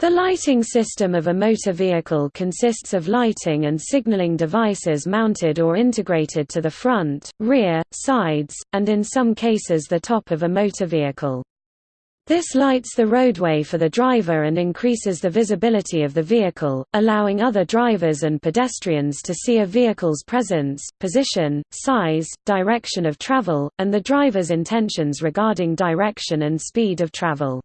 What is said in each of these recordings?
The lighting system of a motor vehicle consists of lighting and signaling devices mounted or integrated to the front, rear, sides, and in some cases the top of a motor vehicle. This lights the roadway for the driver and increases the visibility of the vehicle, allowing other drivers and pedestrians to see a vehicle's presence, position, size, direction of travel, and the driver's intentions regarding direction and speed of travel.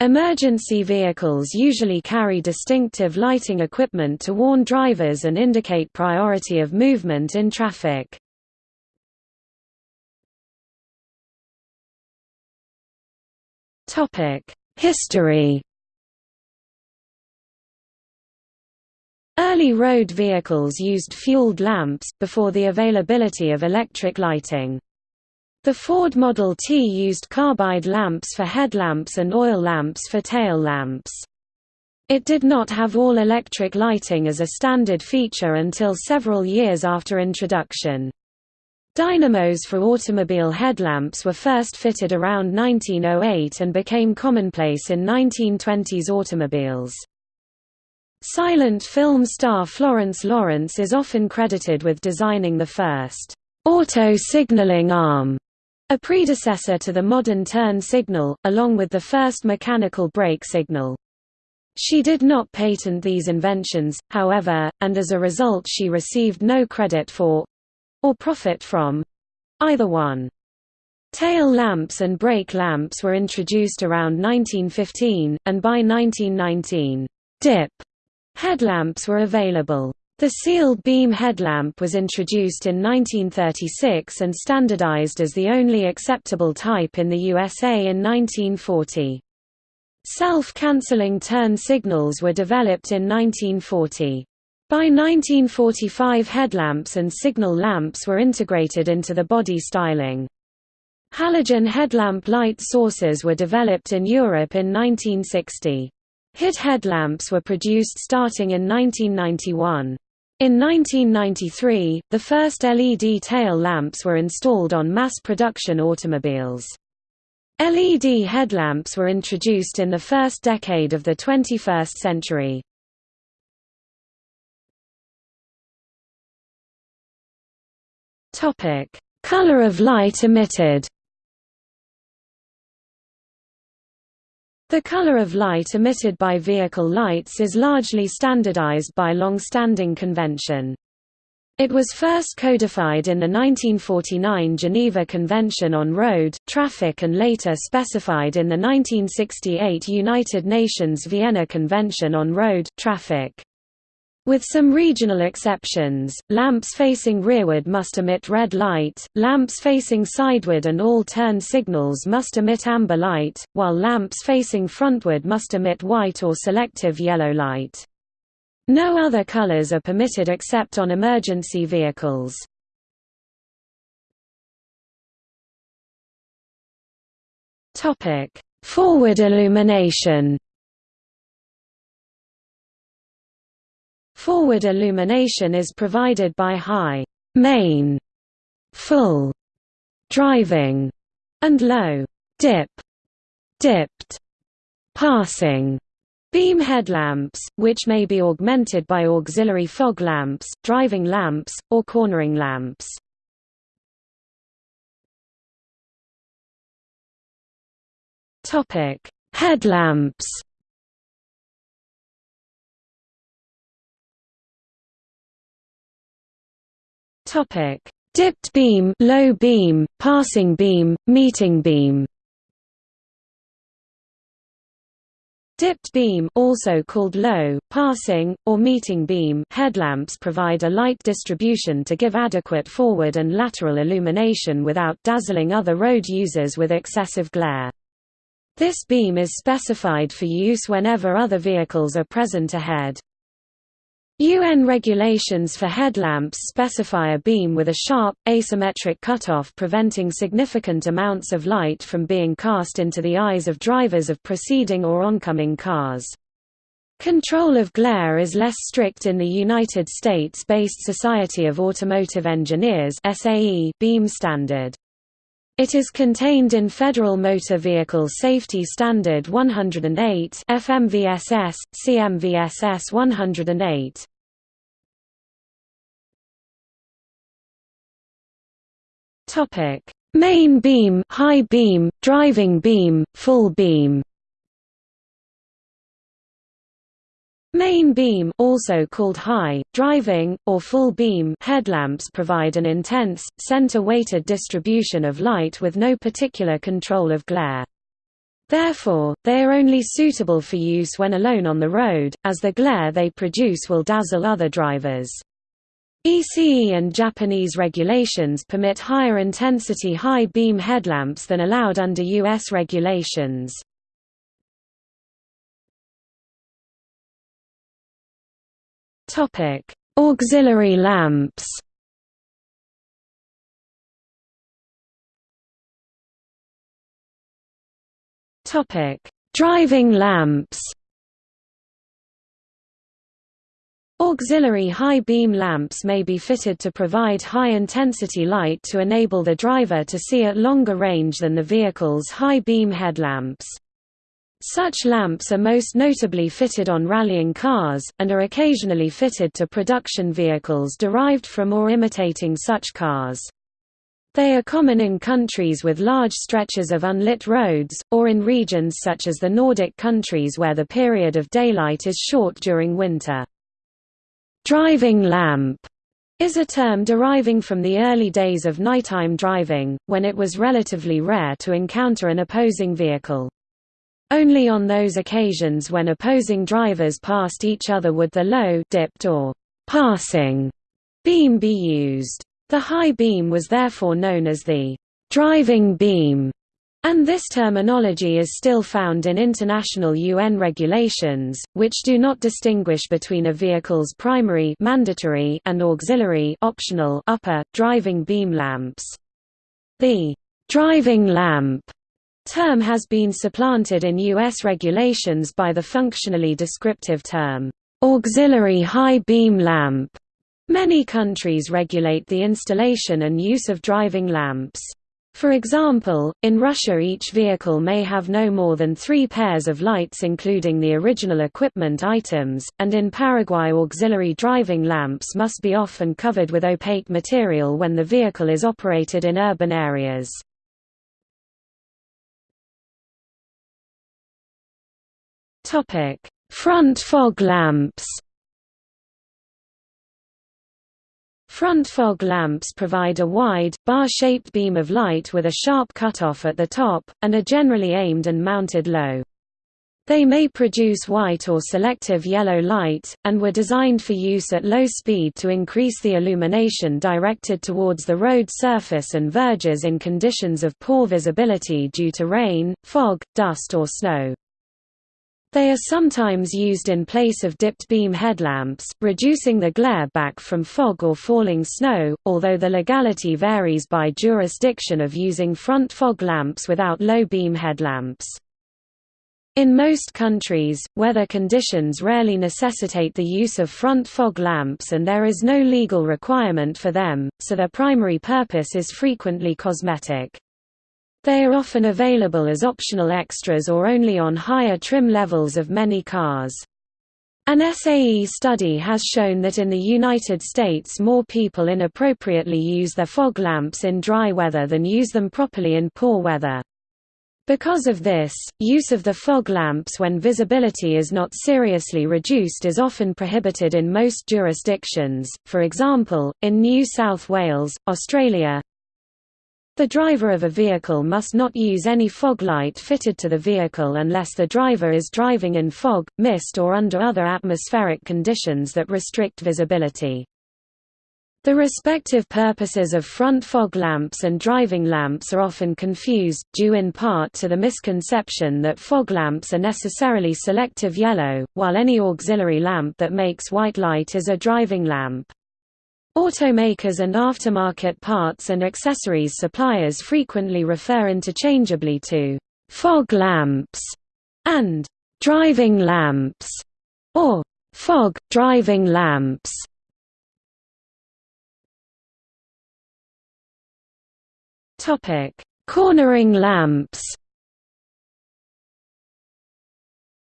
Emergency vehicles usually carry distinctive lighting equipment to warn drivers and indicate priority of movement in traffic. History Early road vehicles used fueled lamps, before the availability of electric lighting. The Ford Model T used carbide lamps for headlamps and oil lamps for tail lamps. It did not have all-electric lighting as a standard feature until several years after introduction. Dynamos for automobile headlamps were first fitted around 1908 and became commonplace in 1920s automobiles. Silent film star Florence Lawrence is often credited with designing the first auto signaling arm a predecessor to the modern turn signal, along with the first mechanical brake signal. She did not patent these inventions, however, and as a result she received no credit for—or profit from—either one. Tail lamps and brake lamps were introduced around 1915, and by 1919, dip headlamps were available. The sealed beam headlamp was introduced in 1936 and standardized as the only acceptable type in the USA in 1940. Self-canceling turn signals were developed in 1940. By 1945 headlamps and signal lamps were integrated into the body styling. Halogen headlamp light sources were developed in Europe in 1960. HID headlamps were produced starting in 1991. In 1993, the first LED tail lamps were installed on mass-production automobiles. LED headlamps were introduced in the first decade of the 21st century. Color of light emitted The color of light emitted by vehicle lights is largely standardized by long-standing convention. It was first codified in the 1949 Geneva Convention on Road, Traffic and later specified in the 1968 United Nations Vienna Convention on Road, Traffic. With some regional exceptions, lamps facing rearward must emit red light, lamps facing sideward and all turn signals must emit amber light, while lamps facing frontward must emit white or selective yellow light. No other colors are permitted except on emergency vehicles. Forward illumination Forward illumination is provided by high main, full driving, and low dip, dipped passing beam headlamps, which may be augmented by auxiliary fog lamps, driving lamps, or cornering lamps. Topic: Headlamps Topic: Dipped beam, low beam, passing beam, meeting beam. Dipped beam also called low, passing, or meeting beam headlamps provide a light distribution to give adequate forward and lateral illumination without dazzling other road users with excessive glare. This beam is specified for use whenever other vehicles are present ahead. UN regulations for headlamps specify a beam with a sharp, asymmetric cutoff preventing significant amounts of light from being cast into the eyes of drivers of preceding or oncoming cars. Control of glare is less strict in the United States-based Society of Automotive Engineers beam standard. It is contained in Federal Motor Vehicle Safety Standard 108 FMVSS, CMVSS 108. Topic: Main beam, high beam, driving beam, full beam. Main beam also called high, driving, or full beam headlamps provide an intense, center-weighted distribution of light with no particular control of glare. Therefore, they are only suitable for use when alone on the road, as the glare they produce will dazzle other drivers. ECE and Japanese regulations permit higher intensity high beam headlamps than allowed under U.S. regulations. Topic: Auxiliary lamps. Topic: Driving lamps. Auxiliary high beam lamps may be fitted to provide high-intensity light to enable the driver to see at longer range than the vehicle's high beam headlamps. Such lamps are most notably fitted on rallying cars, and are occasionally fitted to production vehicles derived from or imitating such cars. They are common in countries with large stretches of unlit roads, or in regions such as the Nordic countries where the period of daylight is short during winter. Driving lamp is a term deriving from the early days of nighttime driving, when it was relatively rare to encounter an opposing vehicle. Only on those occasions when opposing drivers passed each other would the low dipped or passing beam be used. The high beam was therefore known as the driving beam, and this terminology is still found in international UN regulations, which do not distinguish between a vehicle's primary mandatory and auxiliary optional upper driving beam lamps. The driving lamp term has been supplanted in U.S. regulations by the functionally descriptive term, auxiliary high beam lamp. Many countries regulate the installation and use of driving lamps. For example, in Russia each vehicle may have no more than three pairs of lights including the original equipment items, and in Paraguay auxiliary driving lamps must be off and covered with opaque material when the vehicle is operated in urban areas. Front fog lamps. Front fog lamps provide a wide, bar-shaped beam of light with a sharp cutoff at the top, and are generally aimed and mounted low. They may produce white or selective yellow light, and were designed for use at low speed to increase the illumination directed towards the road surface and verges in conditions of poor visibility due to rain, fog, dust or snow. They are sometimes used in place of dipped beam headlamps, reducing the glare back from fog or falling snow, although the legality varies by jurisdiction of using front fog lamps without low beam headlamps. In most countries, weather conditions rarely necessitate the use of front fog lamps and there is no legal requirement for them, so their primary purpose is frequently cosmetic. They are often available as optional extras or only on higher trim levels of many cars. An SAE study has shown that in the United States more people inappropriately use their fog lamps in dry weather than use them properly in poor weather. Because of this, use of the fog lamps when visibility is not seriously reduced is often prohibited in most jurisdictions, for example, in New South Wales, Australia, the driver of a vehicle must not use any fog light fitted to the vehicle unless the driver is driving in fog, mist or under other atmospheric conditions that restrict visibility. The respective purposes of front fog lamps and driving lamps are often confused, due in part to the misconception that fog lamps are necessarily selective yellow, while any auxiliary lamp that makes white light is a driving lamp. Automakers and aftermarket parts and accessories suppliers frequently refer interchangeably to fog lamps and driving lamps or fog driving lamps. Topic: Cornering lamps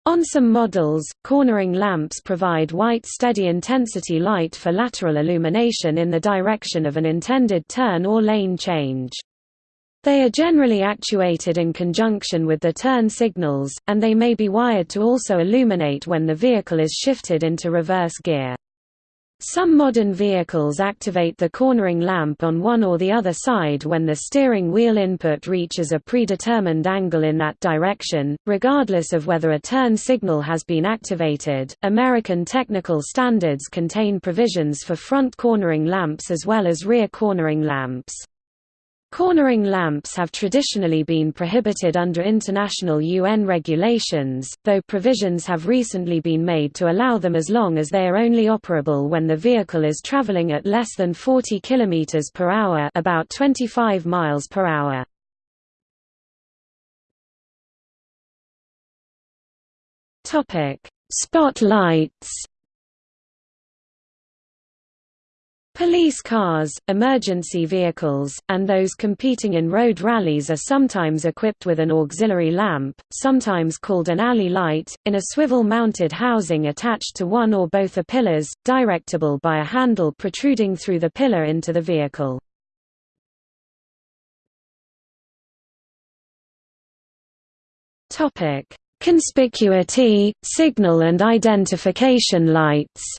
On some models, cornering lamps provide white steady-intensity light for lateral illumination in the direction of an intended turn or lane change. They are generally actuated in conjunction with the turn signals, and they may be wired to also illuminate when the vehicle is shifted into reverse gear. Some modern vehicles activate the cornering lamp on one or the other side when the steering wheel input reaches a predetermined angle in that direction, regardless of whether a turn signal has been activated. American technical standards contain provisions for front cornering lamps as well as rear cornering lamps. Cornering lamps have traditionally been prohibited under international UN regulations, though provisions have recently been made to allow them as long as they are only operable when the vehicle is traveling at less than 40 km per hour, about 25 miles per hour. Spotlights Police cars, emergency vehicles, and those competing in road rallies are sometimes equipped with an auxiliary lamp, sometimes called an alley light, in a swivel-mounted housing attached to one or both the pillars, directable by a handle protruding through the pillar into the vehicle. Conspicuity, signal and identification lights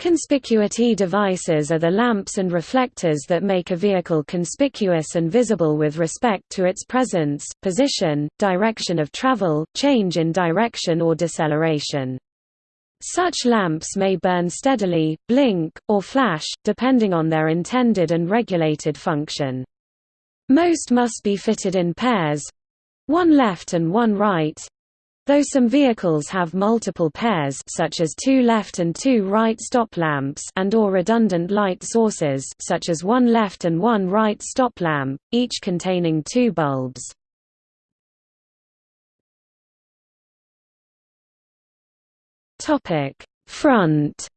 Conspicuity devices are the lamps and reflectors that make a vehicle conspicuous and visible with respect to its presence, position, direction of travel, change in direction or deceleration. Such lamps may burn steadily, blink, or flash, depending on their intended and regulated function. Most must be fitted in pairs—one left and one right, Though some vehicles have multiple pairs such as two left and two right stop lamps and or redundant light sources such as one left and one right stop lamp, each containing two bulbs. Topic: Front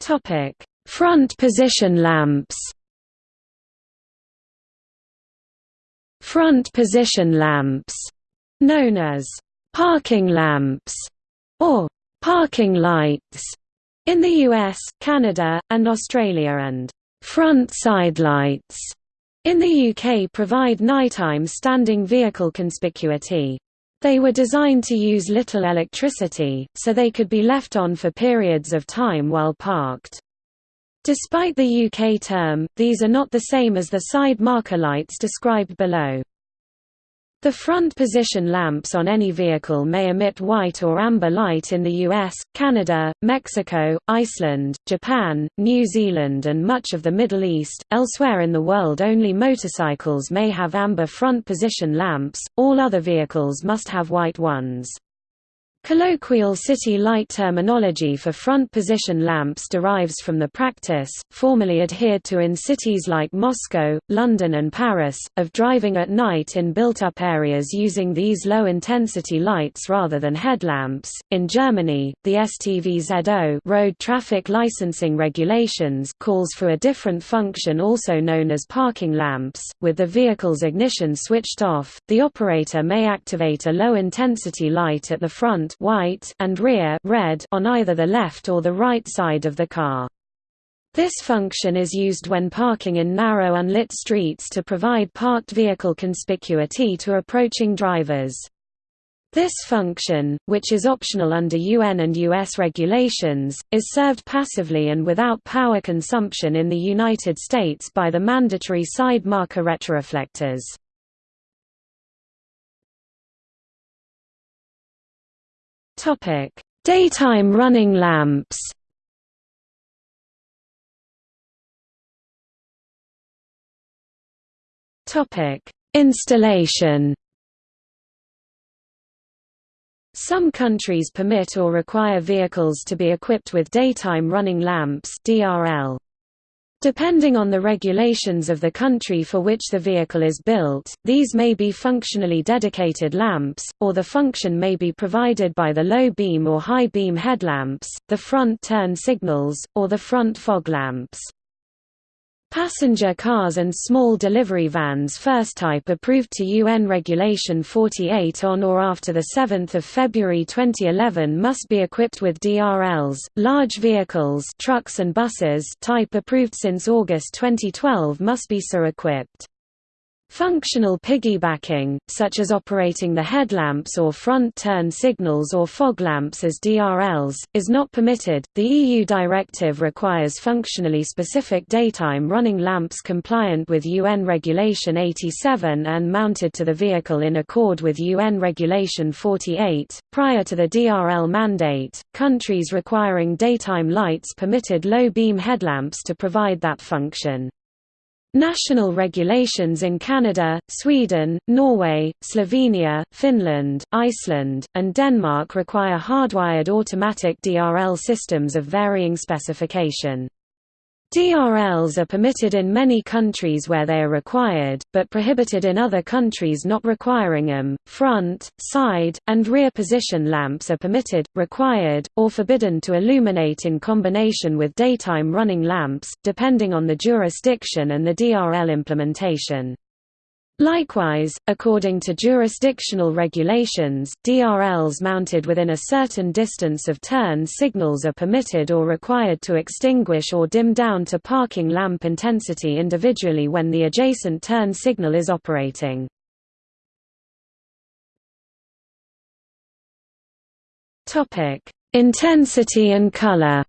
Topic: Front position lamps front position lamps, known as parking lamps or parking lights in the US, Canada, and Australia and front side lights in the UK provide nighttime standing vehicle conspicuity. They were designed to use little electricity, so they could be left on for periods of time while parked. Despite the UK term, these are not the same as the side marker lights described below. The front position lamps on any vehicle may emit white or amber light in the US, Canada, Mexico, Iceland, Japan, New Zealand and much of the Middle East. Elsewhere in the world only motorcycles may have amber front position lamps, all other vehicles must have white ones. Colloquial city light terminology for front position lamps derives from the practice, formerly adhered to in cities like Moscow, London and Paris, of driving at night in built-up areas using these low-intensity lights rather than headlamps. In Germany, the STVZO road traffic licensing regulations calls for a different function also known as parking lamps. With the vehicle's ignition switched off, the operator may activate a low-intensity light at the front white and rear red on either the left or the right side of the car. This function is used when parking in narrow unlit streets to provide parked vehicle conspicuity to approaching drivers. This function, which is optional under UN and US regulations, is served passively and without power consumption in the United States by the mandatory side marker retroreflectors. Topic: Daytime running lamps. Topic: Installation. Some countries permit or require vehicles to be equipped with daytime running lamps (DRL). Depending on the regulations of the country for which the vehicle is built, these may be functionally dedicated lamps, or the function may be provided by the low beam or high beam headlamps, the front turn signals, or the front fog lamps. Passenger cars and small delivery vans first type approved to UN Regulation 48 on or after 7 February 2011 must be equipped with DRLs. Large vehicles trucks and buses type approved since August 2012 must be so equipped. Functional piggybacking, such as operating the headlamps or front turn signals or fog lamps as DRLs, is not permitted. The EU directive requires functionally specific daytime running lamps compliant with UN Regulation 87 and mounted to the vehicle in accord with UN Regulation 48. Prior to the DRL mandate, countries requiring daytime lights permitted low beam headlamps to provide that function. National regulations in Canada, Sweden, Norway, Slovenia, Finland, Iceland, and Denmark require hardwired automatic DRL systems of varying specification. DRLs are permitted in many countries where they are required, but prohibited in other countries not requiring them. Front, side, and rear position lamps are permitted, required, or forbidden to illuminate in combination with daytime running lamps, depending on the jurisdiction and the DRL implementation. Likewise, according to jurisdictional regulations, DRLs mounted within a certain distance of turn signals are permitted or required to extinguish or dim down to parking lamp intensity individually when the adjacent turn signal is operating. Intensity and color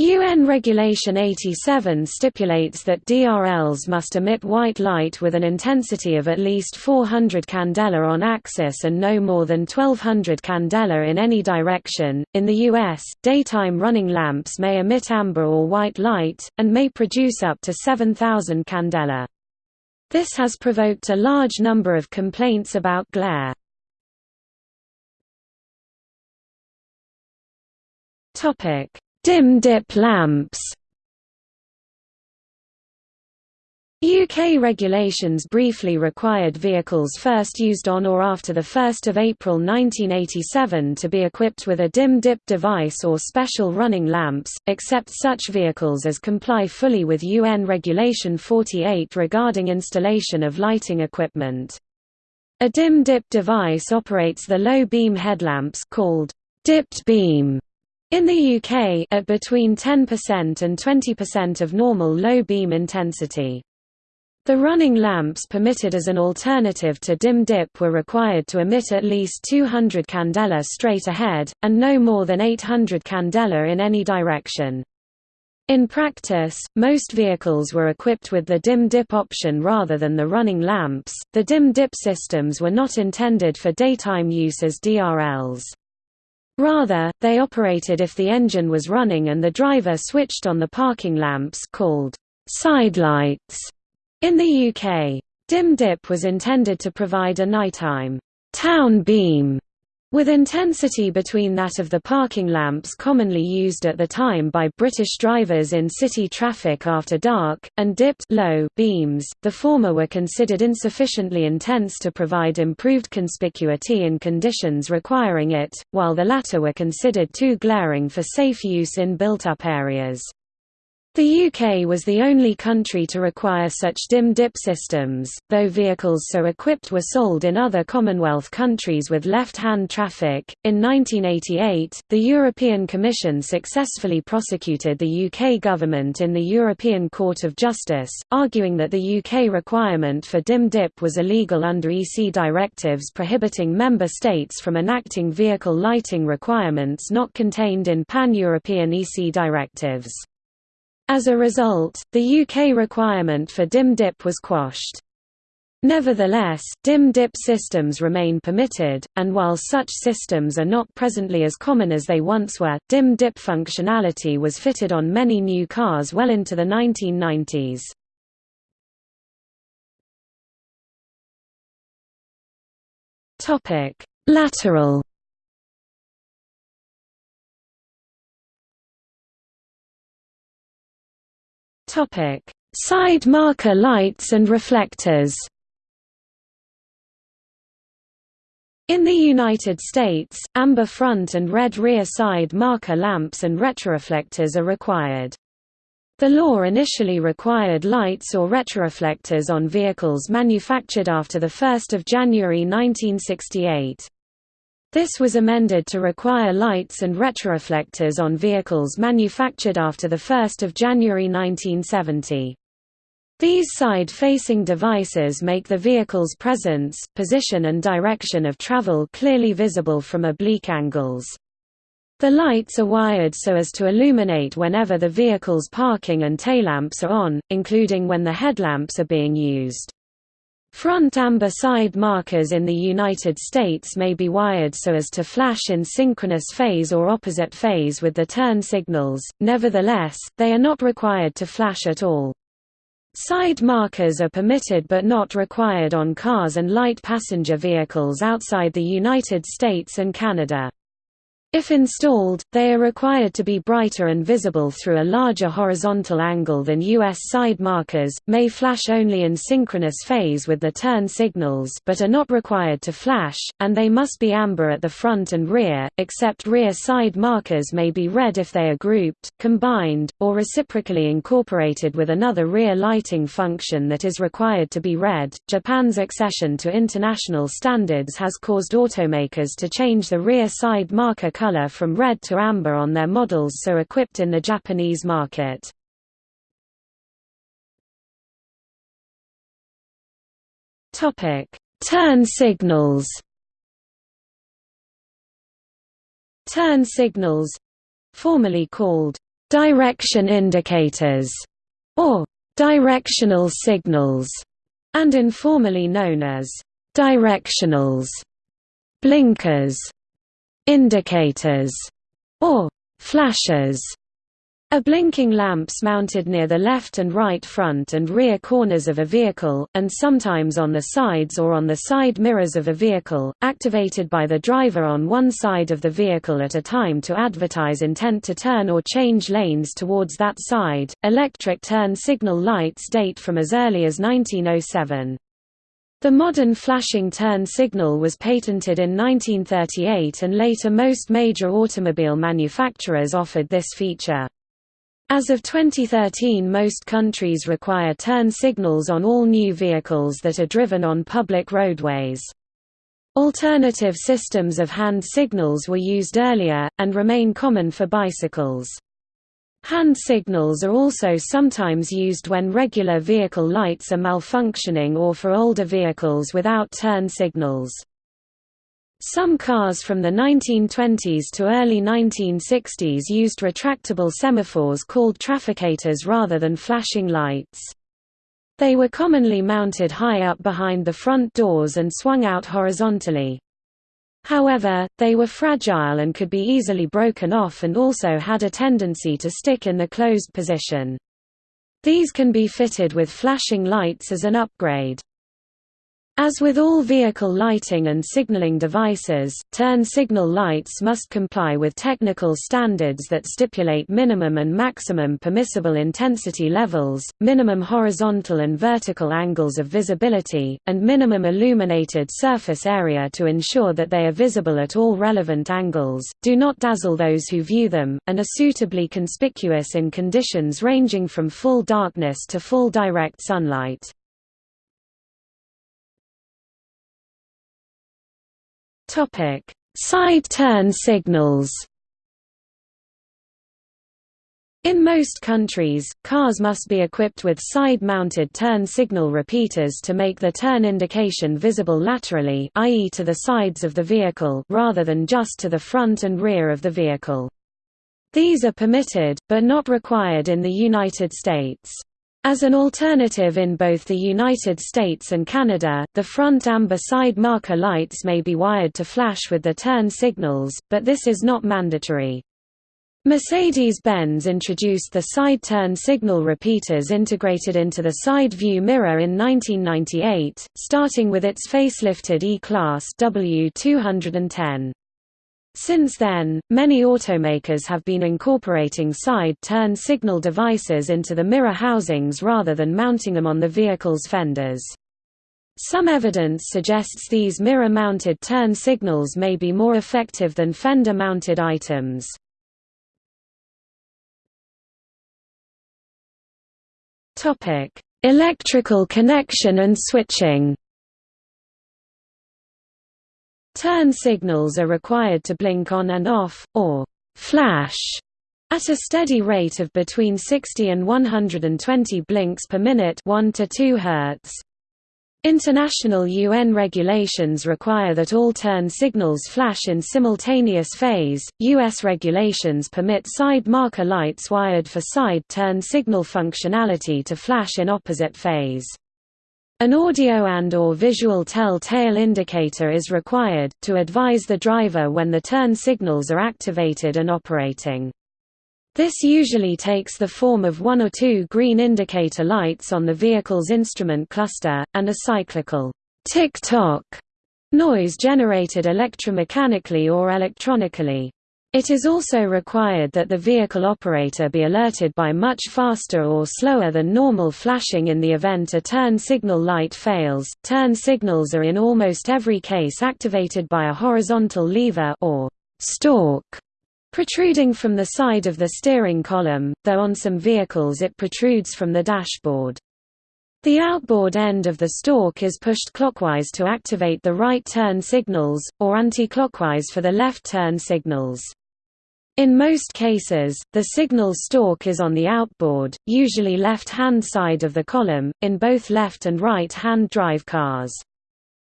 UN Regulation 87 stipulates that DRLs must emit white light with an intensity of at least 400 candela on axis and no more than 1200 candela in any direction. In the US, daytime running lamps may emit amber or white light, and may produce up to 7000 candela. This has provoked a large number of complaints about glare. Topic Dim dip lamps UK regulations briefly required vehicles first used on or after 1 April 1987 to be equipped with a dim dip device or special running lamps, except such vehicles as comply fully with UN Regulation 48 regarding installation of lighting equipment. A dim dip device operates the low beam headlamps called dipped beam in the UK, at between 10% and 20% of normal low beam intensity. The running lamps permitted as an alternative to dim dip were required to emit at least 200 candela straight ahead, and no more than 800 candela in any direction. In practice, most vehicles were equipped with the dim dip option rather than the running lamps. The dim dip systems were not intended for daytime use as DRLs. Rather, they operated if the engine was running and the driver switched on the parking lamps called sidelights in the UK. Dim dip was intended to provide a nighttime town beam with intensity between that of the parking lamps commonly used at the time by British drivers in city traffic after dark, and dipped low beams, the former were considered insufficiently intense to provide improved conspicuity in conditions requiring it, while the latter were considered too glaring for safe use in built-up areas. The UK was the only country to require such dim dip systems, though vehicles so equipped were sold in other Commonwealth countries with left-hand traffic. In 1988, the European Commission successfully prosecuted the UK government in the European Court of Justice, arguing that the UK requirement for dim dip was illegal under EC directives prohibiting member states from enacting vehicle lighting requirements not contained in pan-European EC directives. As a result, the UK requirement for dim dip was quashed. Nevertheless, dim dip systems remain permitted, and while such systems are not presently as common as they once were, dim dip functionality was fitted on many new cars well into the 1990s. Lateral Side marker lights and reflectors In the United States, amber front and red rear side marker lamps and retroreflectors are required. The law initially required lights or retroreflectors on vehicles manufactured after 1 January 1968. This was amended to require lights and retroreflectors on vehicles manufactured after 1 January 1970. These side-facing devices make the vehicle's presence, position and direction of travel clearly visible from oblique angles. The lights are wired so as to illuminate whenever the vehicle's parking and taillamps are on, including when the headlamps are being used. Front amber side markers in the United States may be wired so as to flash in synchronous phase or opposite phase with the turn signals, nevertheless, they are not required to flash at all. Side markers are permitted but not required on cars and light passenger vehicles outside the United States and Canada. If installed, they are required to be brighter and visible through a larger horizontal angle than US side markers, may flash only in synchronous phase with the turn signals but are not required to flash, and they must be amber at the front and rear, except rear side markers may be red if they are grouped, combined, or reciprocally incorporated with another rear lighting function that is required to be red. Japan's accession to international standards has caused automakers to change the rear side marker color from red to amber on their models so equipped in the Japanese market. Turn signals Turn signals formerly called direction indicators or directional signals and informally known as directionals blinkers indicators, or flashers, are blinking lamps mounted near the left and right front and rear corners of a vehicle, and sometimes on the sides or on the side mirrors of a vehicle, activated by the driver on one side of the vehicle at a time to advertise intent to turn or change lanes towards that side. Electric turn signal lights date from as early as 1907. The modern flashing turn signal was patented in 1938 and later most major automobile manufacturers offered this feature. As of 2013 most countries require turn signals on all new vehicles that are driven on public roadways. Alternative systems of hand signals were used earlier, and remain common for bicycles. Hand signals are also sometimes used when regular vehicle lights are malfunctioning or for older vehicles without turn signals. Some cars from the 1920s to early 1960s used retractable semaphores called trafficators rather than flashing lights. They were commonly mounted high up behind the front doors and swung out horizontally. However, they were fragile and could be easily broken off and also had a tendency to stick in the closed position. These can be fitted with flashing lights as an upgrade. As with all vehicle lighting and signaling devices, turn signal lights must comply with technical standards that stipulate minimum and maximum permissible intensity levels, minimum horizontal and vertical angles of visibility, and minimum illuminated surface area to ensure that they are visible at all relevant angles, do not dazzle those who view them, and are suitably conspicuous in conditions ranging from full darkness to full direct sunlight. Topic: Side turn signals. In most countries, cars must be equipped with side-mounted turn signal repeaters to make the turn indication visible laterally i.e. to the sides of the vehicle rather than just to the front and rear of the vehicle. These are permitted, but not required in the United States. As an alternative in both the United States and Canada, the front amber side marker lights may be wired to flash with the turn signals, but this is not mandatory. Mercedes-Benz introduced the side turn signal repeaters integrated into the side view mirror in 1998, starting with its facelifted E-Class W210. Since then, many automakers have been incorporating side turn signal devices into the mirror housings rather than mounting them on the vehicle's fenders. Some evidence suggests these mirror-mounted turn signals may be more effective than fender-mounted items. Electrical connection and switching Turn signals are required to blink on and off, or flash, at a steady rate of between 60 and 120 blinks per minute 1 to 2 Hz. International UN regulations require that all turn signals flash in simultaneous phase. US regulations permit side marker lights wired for side turn signal functionality to flash in opposite phase. An audio and or visual tell-tale indicator is required, to advise the driver when the turn signals are activated and operating. This usually takes the form of one or two green indicator lights on the vehicle's instrument cluster, and a cyclical tick-tock noise generated electromechanically or electronically. It is also required that the vehicle operator be alerted by much faster or slower than normal flashing in the event a turn signal light fails. Turn signals are in almost every case activated by a horizontal lever or stalk protruding from the side of the steering column, though on some vehicles it protrudes from the dashboard. The outboard end of the stalk is pushed clockwise to activate the right turn signals, or anti-clockwise for the left turn signals. In most cases, the signal stalk is on the outboard, usually left-hand side of the column, in both left and right-hand drive cars.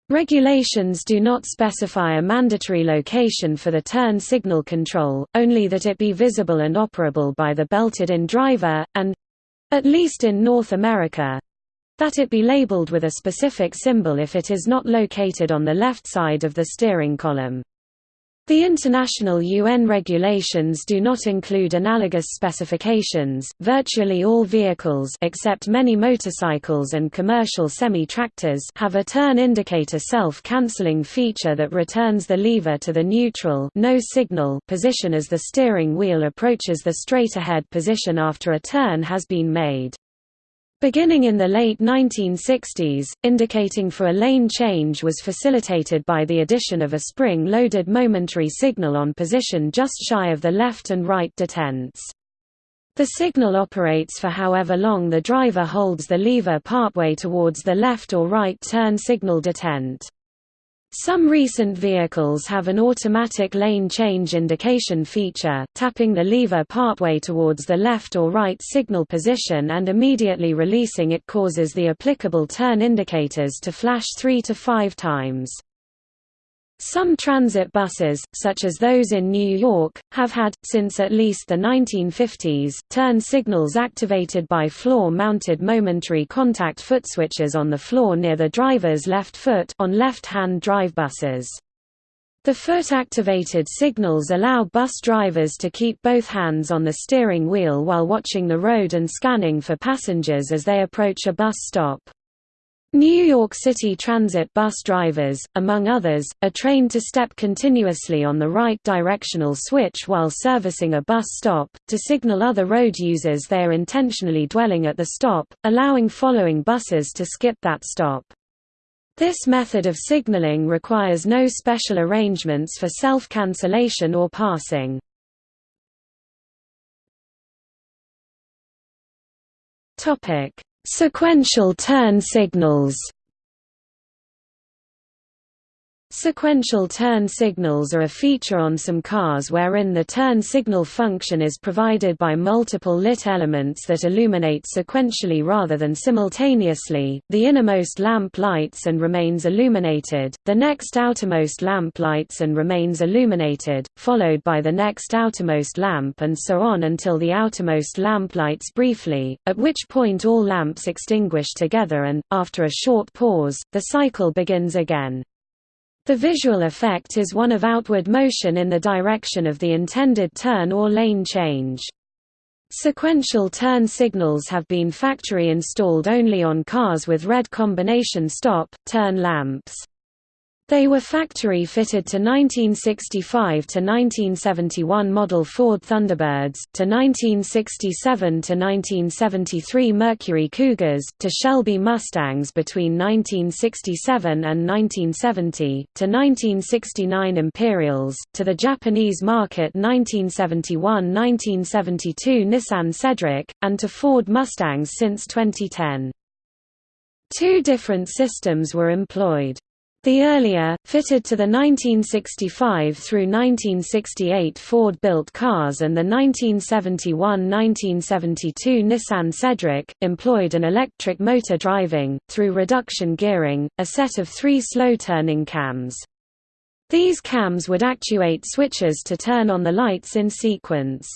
Regulations do not specify a mandatory location for the turn signal control, only that it be visible and operable by the belted-in driver, and—at least in North America—that it be labeled with a specific symbol if it is not located on the left side of the steering column. The international UN regulations do not include analogous specifications. Virtually all vehicles except many motorcycles and commercial semi-tractors have a turn indicator self-canceling feature that returns the lever to the neutral no signal position as the steering wheel approaches the straight ahead position after a turn has been made. Beginning in the late 1960s, indicating for a lane change was facilitated by the addition of a spring-loaded momentary signal on position just shy of the left and right detents. The signal operates for however long the driver holds the lever partway towards the left or right turn signal detent. Some recent vehicles have an automatic lane change indication feature, tapping the lever partway towards the left or right signal position and immediately releasing it causes the applicable turn indicators to flash three to five times. Some transit buses, such as those in New York, have had, since at least the 1950s, turn signals activated by floor-mounted momentary contact foot switches on the floor near the driver's left foot on left-hand drive buses. The foot-activated signals allow bus drivers to keep both hands on the steering wheel while watching the road and scanning for passengers as they approach a bus stop. New York City Transit bus drivers, among others, are trained to step continuously on the right directional switch while servicing a bus stop, to signal other road users they are intentionally dwelling at the stop, allowing following buses to skip that stop. This method of signaling requires no special arrangements for self-cancellation or passing. Topic Sequential turn signals Sequential turn signals are a feature on some cars wherein the turn signal function is provided by multiple lit elements that illuminate sequentially rather than simultaneously, the innermost lamp lights and remains illuminated, the next outermost lamp lights and remains illuminated, followed by the next outermost lamp and so on until the outermost lamp lights briefly, at which point all lamps extinguish together and, after a short pause, the cycle begins again. The visual effect is one of outward motion in the direction of the intended turn or lane change. Sequential turn signals have been factory installed only on cars with red combination stop, turn lamps. They were factory-fitted to 1965 to 1971 model Ford Thunderbirds, to 1967 to 1973 Mercury Cougars, to Shelby Mustangs between 1967 and 1970, to 1969 Imperials, to the Japanese market 1971–1972 Nissan Cedric, and to Ford Mustangs since 2010. Two different systems were employed. The earlier, fitted to the 1965 through 1968 Ford-built cars and the 1971–1972 Nissan Cedric, employed an electric motor driving, through reduction gearing, a set of three slow-turning cams. These cams would actuate switches to turn on the lights in sequence.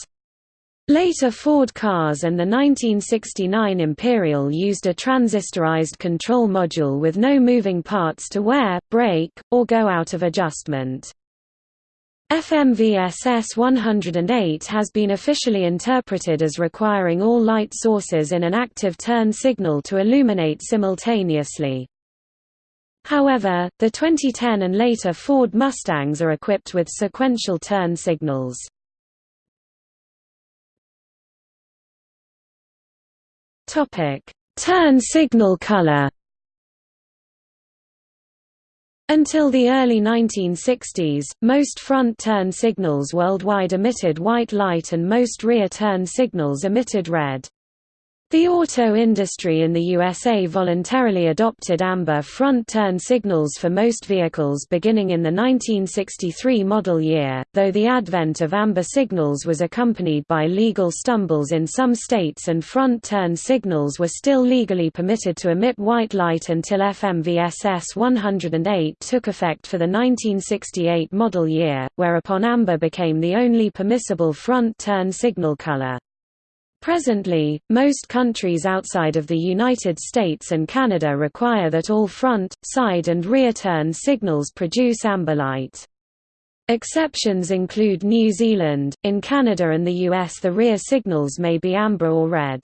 Later Ford cars and the 1969 Imperial used a transistorized control module with no moving parts to wear, break, or go out of adjustment. FMVSS 108 has been officially interpreted as requiring all light sources in an active turn signal to illuminate simultaneously. However, the 2010 and later Ford Mustangs are equipped with sequential turn signals. Topic: Turn signal color. Until the early 1960s, most front turn signals worldwide emitted white light and most rear turn signals emitted red. The auto industry in the USA voluntarily adopted amber front-turn signals for most vehicles beginning in the 1963 model year, though the advent of amber signals was accompanied by legal stumbles in some states and front-turn signals were still legally permitted to emit white light until FMVSS 108 took effect for the 1968 model year, whereupon amber became the only permissible front-turn signal color. Presently, most countries outside of the United States and Canada require that all front, side and rear turn signals produce amber light. Exceptions include New Zealand, in Canada and the US the rear signals may be amber or red.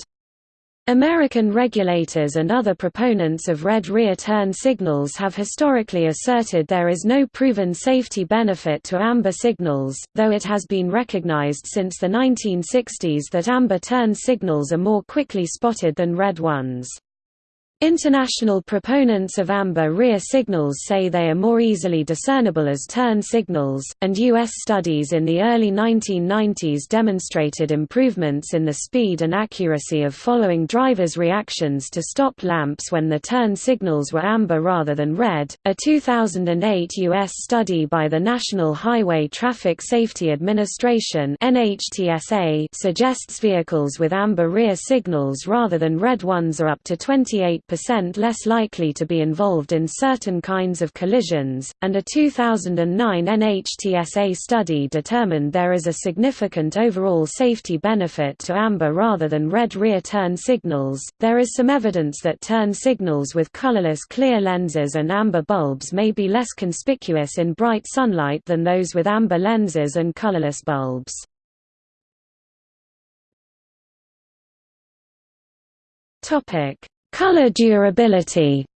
American regulators and other proponents of red rear turn signals have historically asserted there is no proven safety benefit to amber signals, though it has been recognized since the 1960s that amber turn signals are more quickly spotted than red ones. International proponents of amber rear signals say they are more easily discernible as turn signals, and U.S. studies in the early 1990s demonstrated improvements in the speed and accuracy of following drivers' reactions to stop lamps when the turn signals were amber rather than red. A 2008 U.S. study by the National Highway Traffic Safety Administration (NHTSA) suggests vehicles with amber rear signals rather than red ones are up to 28 percent less likely to be involved in certain kinds of collisions, and a 2009 NHTSA study determined there is a significant overall safety benefit to amber rather than red rear turn signals. There is some evidence that turn signals with colorless clear lenses and amber bulbs may be less conspicuous in bright sunlight than those with amber lenses and colorless bulbs. Topic: Color durability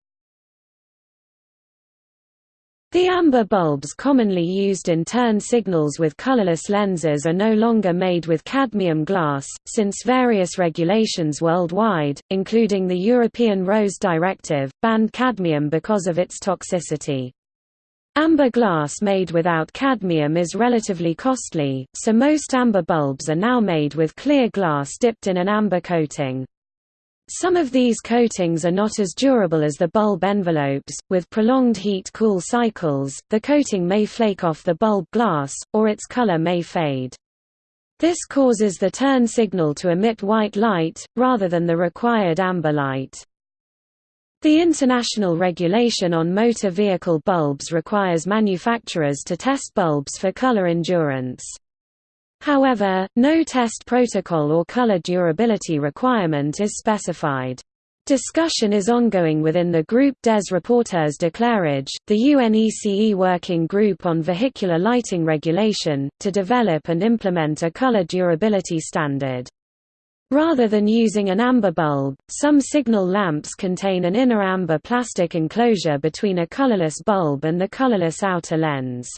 The amber bulbs commonly used in turn signals with colorless lenses are no longer made with cadmium glass, since various regulations worldwide, including the European RoHS Directive, banned cadmium because of its toxicity. Amber glass made without cadmium is relatively costly, so most amber bulbs are now made with clear glass dipped in an amber coating. Some of these coatings are not as durable as the bulb envelopes. With prolonged heat-cool cycles, the coating may flake off the bulb glass, or its color may fade. This causes the turn signal to emit white light, rather than the required amber light. The international regulation on motor vehicle bulbs requires manufacturers to test bulbs for color endurance. However, no test protocol or color durability requirement is specified. Discussion is ongoing within the Groupe des Rapporteurs d'éclairage, the UNECE Working Group on Vehicular Lighting Regulation, to develop and implement a color durability standard. Rather than using an amber bulb, some signal lamps contain an inner amber plastic enclosure between a colorless bulb and the colorless outer lens.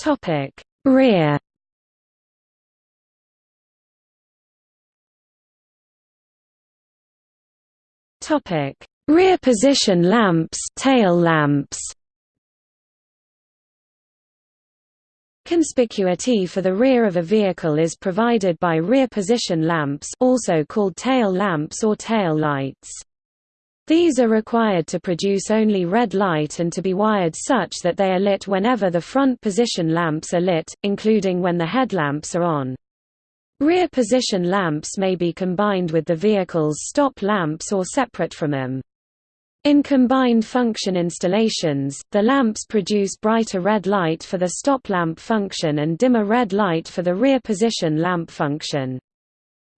Topic: Rear. Topic: Rear position lamps, tail lamps. Conspicuity for the rear of a vehicle is provided by rear position lamps also called tail lamps or tail lights. These are required to produce only red light and to be wired such that they are lit whenever the front position lamps are lit, including when the headlamps are on. Rear position lamps may be combined with the vehicle's stop lamps or separate from them. In combined function installations, the lamps produce brighter red light for the stop lamp function and dimmer red light for the rear position lamp function.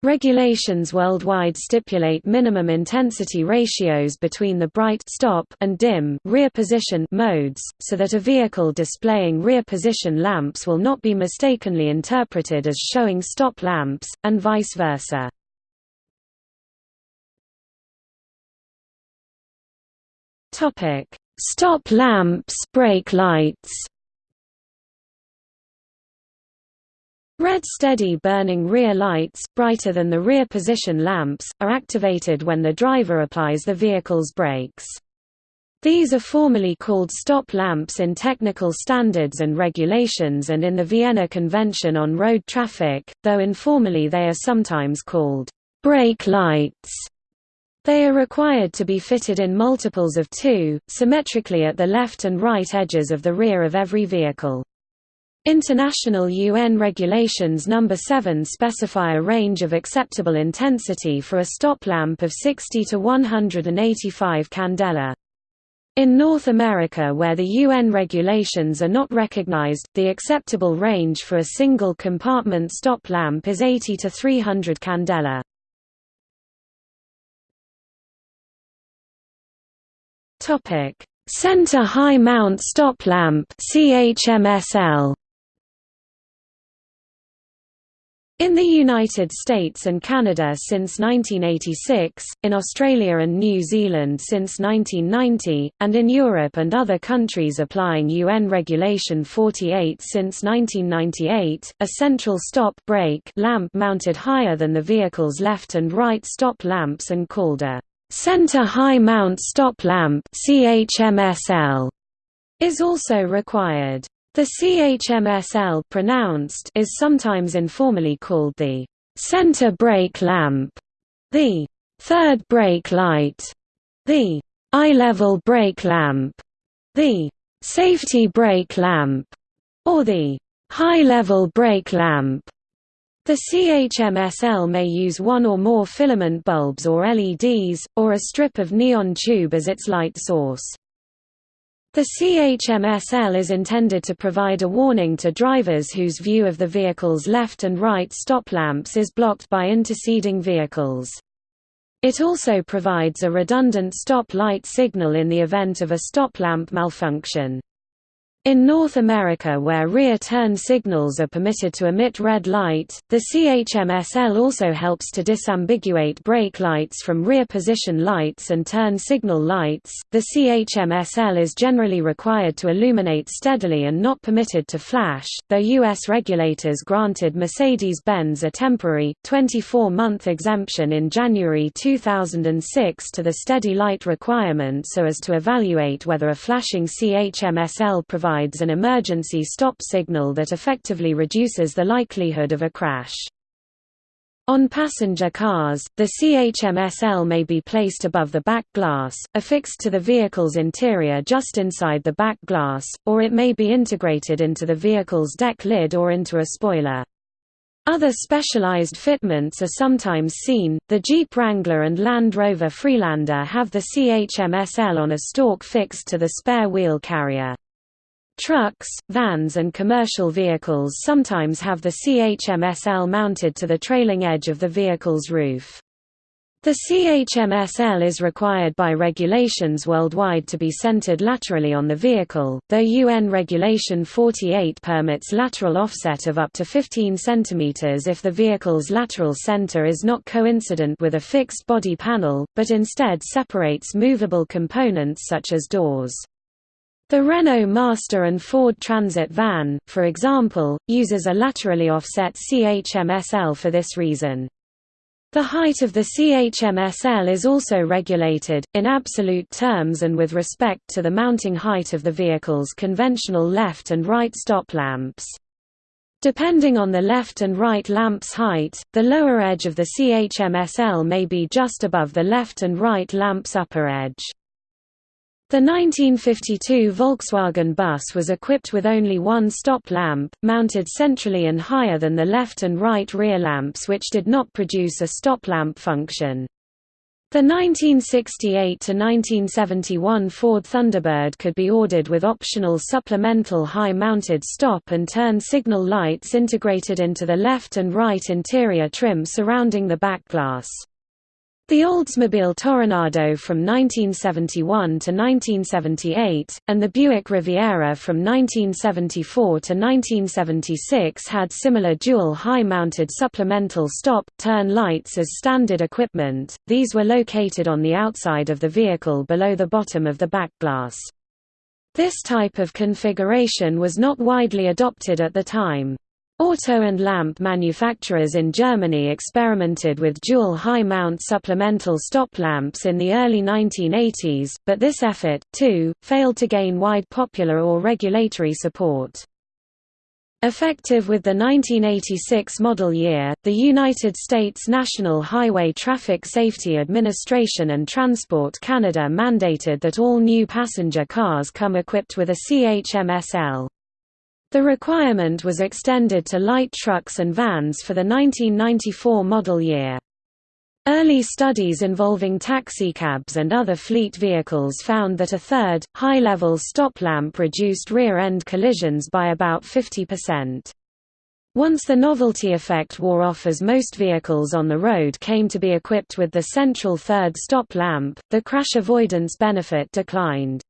Regulations worldwide stipulate minimum intensity ratios between the bright stop and dim rear position modes, so that a vehicle displaying rear position lamps will not be mistakenly interpreted as showing stop lamps, and vice versa. Stop lamps brake lights Red steady burning rear lights, brighter than the rear position lamps, are activated when the driver applies the vehicle's brakes. These are formally called stop lamps in technical standards and regulations and in the Vienna Convention on Road Traffic, though informally they are sometimes called brake lights. They are required to be fitted in multiples of two, symmetrically at the left and right edges of the rear of every vehicle. International UN Regulations No. 7 specify a range of acceptable intensity for a stop lamp of 60 to 185 candela. In North America where the UN regulations are not recognized, the acceptable range for a single compartment stop lamp is 80 to 300 candela. Center high mount stop lamp CHMSL In the United States and Canada since 1986, in Australia and New Zealand since 1990, and in Europe and other countries applying UN Regulation 48 since 1998, a central stop brake lamp mounted higher than the vehicle's left and right stop lamps and called a center high mount stop lamp CHMSL is also required. The CHMSL pronounced is sometimes informally called the center brake lamp, the third brake light, the eye-level brake lamp, the safety brake lamp, or the high-level brake lamp. The CHMSL may use one or more filament bulbs or LEDs, or a strip of neon tube as its light source. The CHMSL is intended to provide a warning to drivers whose view of the vehicle's left and right stop lamps is blocked by interceding vehicles. It also provides a redundant stop light signal in the event of a stop lamp malfunction. In North America where rear turn signals are permitted to emit red light, the CHMSL also helps to disambiguate brake lights from rear position lights and turn signal lights. The CHMSL is generally required to illuminate steadily and not permitted to flash, though U.S. regulators granted Mercedes-Benz a temporary, 24-month exemption in January 2006 to the steady light requirement so as to evaluate whether a flashing CHMSL provides provides an emergency stop signal that effectively reduces the likelihood of a crash. On passenger cars, the CHMSL may be placed above the back glass, affixed to the vehicle's interior just inside the back glass, or it may be integrated into the vehicle's deck lid or into a spoiler. Other specialized fitments are sometimes seen. The Jeep Wrangler and Land Rover Freelander have the CHMSL on a stalk fixed to the spare wheel carrier. Trucks, vans and commercial vehicles sometimes have the CHMSL mounted to the trailing edge of the vehicle's roof. The CHMSL is required by regulations worldwide to be centered laterally on the vehicle, though UN Regulation 48 permits lateral offset of up to 15 cm if the vehicle's lateral center is not coincident with a fixed body panel, but instead separates movable components such as doors. The Renault Master and Ford Transit van, for example, uses a laterally offset CHMSL for this reason. The height of the CHMSL is also regulated, in absolute terms and with respect to the mounting height of the vehicle's conventional left and right stop lamps. Depending on the left and right lamp's height, the lower edge of the CHMSL may be just above the left and right lamp's upper edge. The 1952 Volkswagen bus was equipped with only one stop lamp, mounted centrally and higher than the left and right rear lamps which did not produce a stop lamp function. The 1968–1971 Ford Thunderbird could be ordered with optional supplemental high-mounted stop and turn signal lights integrated into the left and right interior trim surrounding the back glass. The Oldsmobile Toronado from 1971 to 1978, and the Buick Riviera from 1974 to 1976 had similar dual high-mounted supplemental stop-turn lights as standard equipment, these were located on the outside of the vehicle below the bottom of the back glass. This type of configuration was not widely adopted at the time. Auto and lamp manufacturers in Germany experimented with dual high-mount supplemental stop lamps in the early 1980s, but this effort, too, failed to gain wide popular or regulatory support. Effective with the 1986 model year, the United States National Highway Traffic Safety Administration and Transport Canada mandated that all new passenger cars come equipped with a CHMSL. The requirement was extended to light trucks and vans for the 1994 model year. Early studies involving taxicabs and other fleet vehicles found that a third, high-level stop lamp reduced rear-end collisions by about 50%. Once the novelty effect wore off as most vehicles on the road came to be equipped with the central third stop lamp, the crash avoidance benefit declined.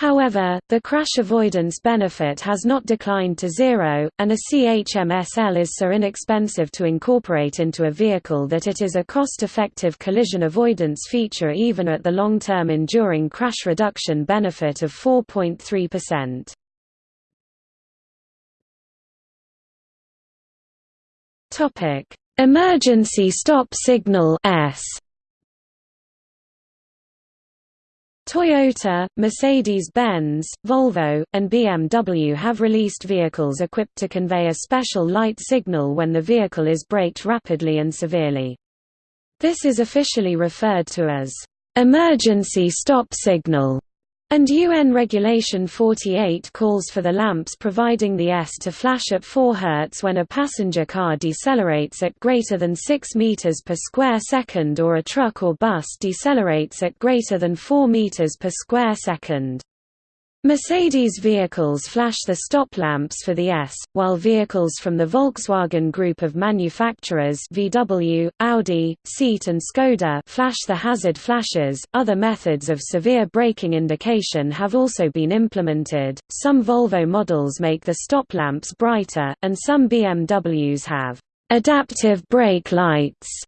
However, the crash avoidance benefit has not declined to zero, and a CHMSL is so inexpensive to incorporate into a vehicle that it is a cost-effective collision avoidance feature even at the long-term enduring crash reduction benefit of 4.3%. Emergency stop signal S Toyota, Mercedes-Benz, Volvo, and BMW have released vehicles equipped to convey a special light signal when the vehicle is braked rapidly and severely. This is officially referred to as emergency stop signal and UN Regulation 48 calls for the lamps providing the S to flash at 4 Hz when a passenger car decelerates at greater than 6 meters per square second or a truck or bus decelerates at greater than 4 meters per square second. Mercedes vehicles flash the stop lamps for the S, while vehicles from the Volkswagen group of manufacturers VW, Audi, Seat and Skoda flash the hazard flashes. Other methods of severe braking indication have also been implemented. Some Volvo models make the stop lamps brighter, and some BMWs have adaptive brake lights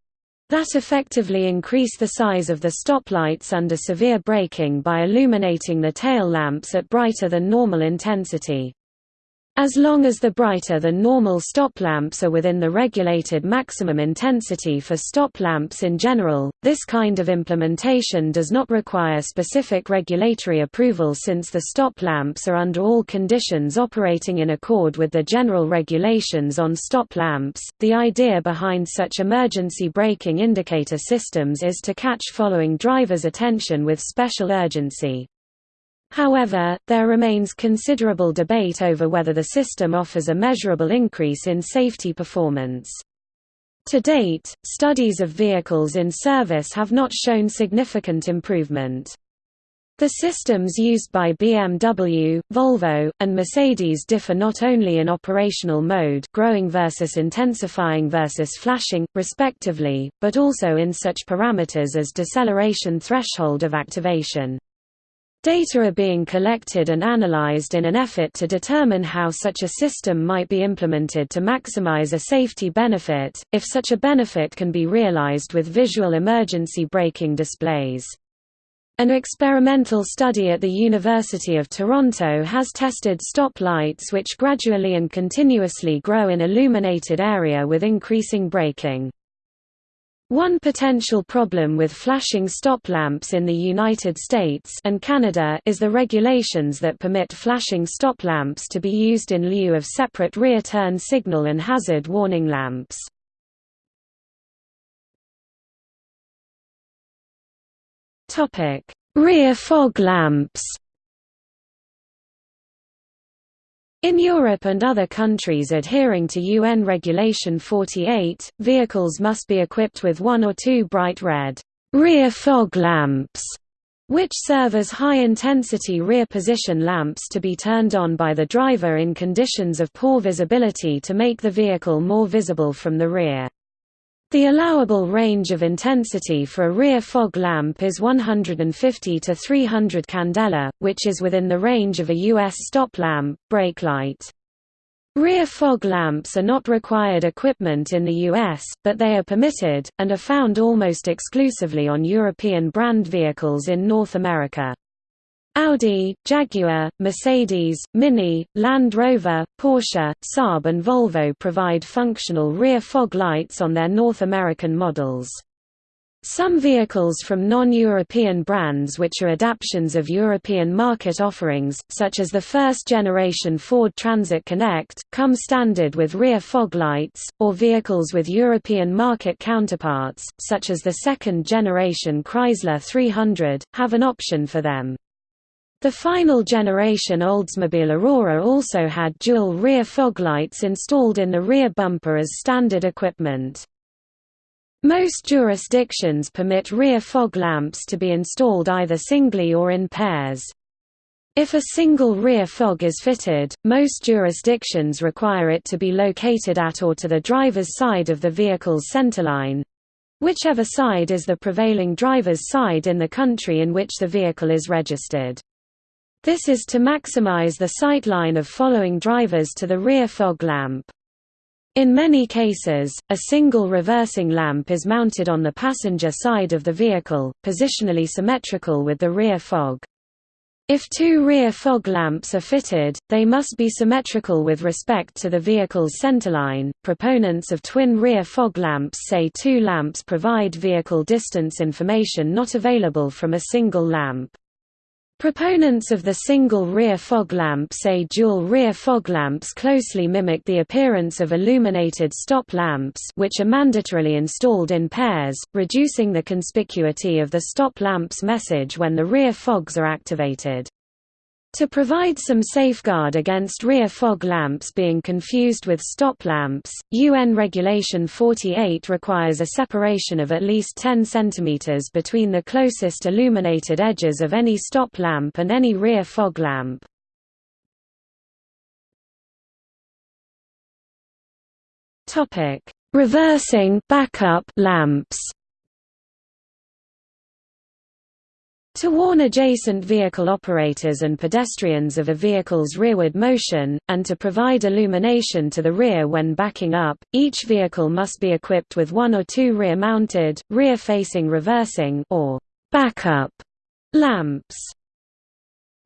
that effectively increase the size of the stoplights under severe braking by illuminating the tail lamps at brighter than normal intensity. As long as the brighter than normal stop lamps are within the regulated maximum intensity for stop lamps in general, this kind of implementation does not require specific regulatory approval since the stop lamps are under all conditions operating in accord with the general regulations on stop lamps. The idea behind such emergency braking indicator systems is to catch following drivers' attention with special urgency. However, there remains considerable debate over whether the system offers a measurable increase in safety performance. To date, studies of vehicles in service have not shown significant improvement. The systems used by BMW, Volvo, and Mercedes differ not only in operational mode growing versus intensifying versus flashing, respectively, but also in such parameters as deceleration threshold of activation. Data are being collected and analyzed in an effort to determine how such a system might be implemented to maximize a safety benefit, if such a benefit can be realized with visual emergency braking displays. An experimental study at the University of Toronto has tested stop lights which gradually and continuously grow in illuminated area with increasing braking. One potential problem with flashing stop lamps in the United States and Canada is the regulations that permit flashing stop lamps to be used in lieu of separate rear turn signal and hazard warning lamps. Rear fog lamps. In Europe and other countries adhering to UN Regulation 48, vehicles must be equipped with one or two bright red rear fog lamps, which serve as high-intensity rear position lamps to be turned on by the driver in conditions of poor visibility to make the vehicle more visible from the rear. The allowable range of intensity for a rear fog lamp is 150 to 300 candela, which is within the range of a U.S. stop lamp, brake light. Rear fog lamps are not required equipment in the US, but they are permitted, and are found almost exclusively on European brand vehicles in North America. Audi, Jaguar, Mercedes, Mini, Land Rover, Porsche, Saab and Volvo provide functional rear fog lights on their North American models. Some vehicles from non-European brands which are adaptations of European market offerings, such as the first-generation Ford Transit Connect, come standard with rear fog lights, or vehicles with European market counterparts, such as the second-generation Chrysler 300, have an option for them. The final generation Oldsmobile Aurora also had dual rear fog lights installed in the rear bumper as standard equipment. Most jurisdictions permit rear fog lamps to be installed either singly or in pairs. If a single rear fog is fitted, most jurisdictions require it to be located at or to the driver's side of the vehicle's centerline—whichever side is the prevailing driver's side in the country in which the vehicle is registered. This is to maximize the sightline of following drivers to the rear fog lamp. In many cases, a single reversing lamp is mounted on the passenger side of the vehicle, positionally symmetrical with the rear fog. If two rear fog lamps are fitted, they must be symmetrical with respect to the vehicle's centerline. Proponents of twin rear fog lamps say two lamps provide vehicle distance information not available from a single lamp. Proponents of the single rear fog lamp say dual rear fog lamps closely mimic the appearance of illuminated stop lamps which are mandatorily installed in pairs, reducing the conspicuity of the stop lamp's message when the rear fogs are activated. To provide some safeguard against rear fog lamps being confused with stop lamps, UN Regulation 48 requires a separation of at least 10 cm between the closest illuminated edges of any stop lamp and any rear fog lamp. Reversing backup lamps To warn adjacent vehicle operators and pedestrians of a vehicle's rearward motion, and to provide illumination to the rear when backing up, each vehicle must be equipped with one or two rear-mounted, rear-facing reversing or backup lamps.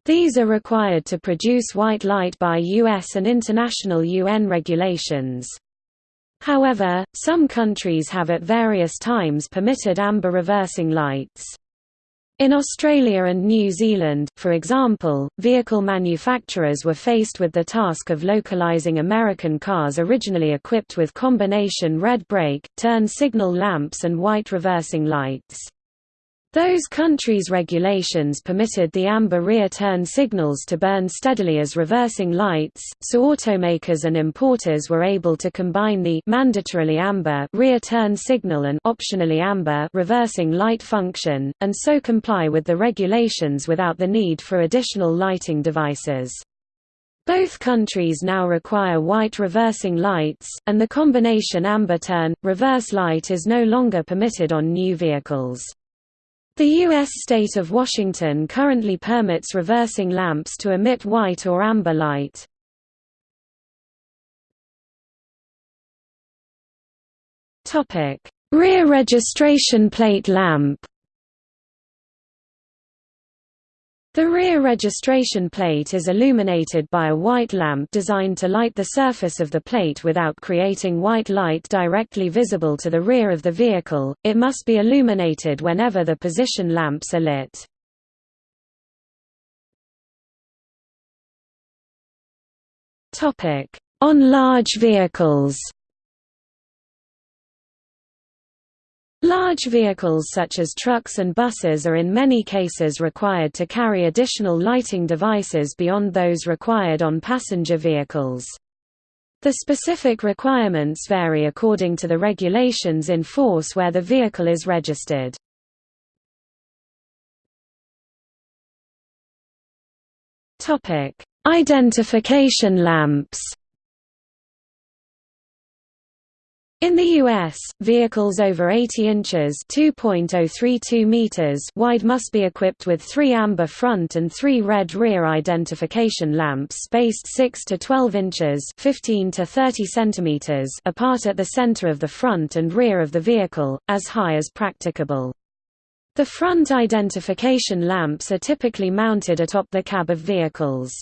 These are required to produce white light by U.S. and international UN regulations. However, some countries have at various times permitted amber reversing lights. In Australia and New Zealand, for example, vehicle manufacturers were faced with the task of localizing American cars originally equipped with combination red brake, turn signal lamps and white reversing lights. Those countries' regulations permitted the amber rear turn signals to burn steadily as reversing lights, so automakers and importers were able to combine the mandatorily amber rear turn signal and optionally amber reversing light function, and so comply with the regulations without the need for additional lighting devices. Both countries now require white reversing lights, and the combination amber turn, reverse light is no longer permitted on new vehicles. The U.S. state of Washington currently permits reversing lamps to emit white or amber light. Rear registration plate lamp The rear registration plate is illuminated by a white lamp designed to light the surface of the plate without creating white light directly visible to the rear of the vehicle, it must be illuminated whenever the position lamps are lit. Topic: On large vehicles Large vehicles such as trucks and buses are in many cases required to carry additional lighting devices beyond those required on passenger vehicles. The specific requirements vary according to the regulations in force where the vehicle is registered. Identification lamps In the U.S., vehicles over 80 inches (2.032 meters) wide must be equipped with three amber front and three red rear identification lamps spaced 6 to 12 inches (15 to 30 centimeters) apart at the center of the front and rear of the vehicle, as high as practicable. The front identification lamps are typically mounted atop the cab of vehicles.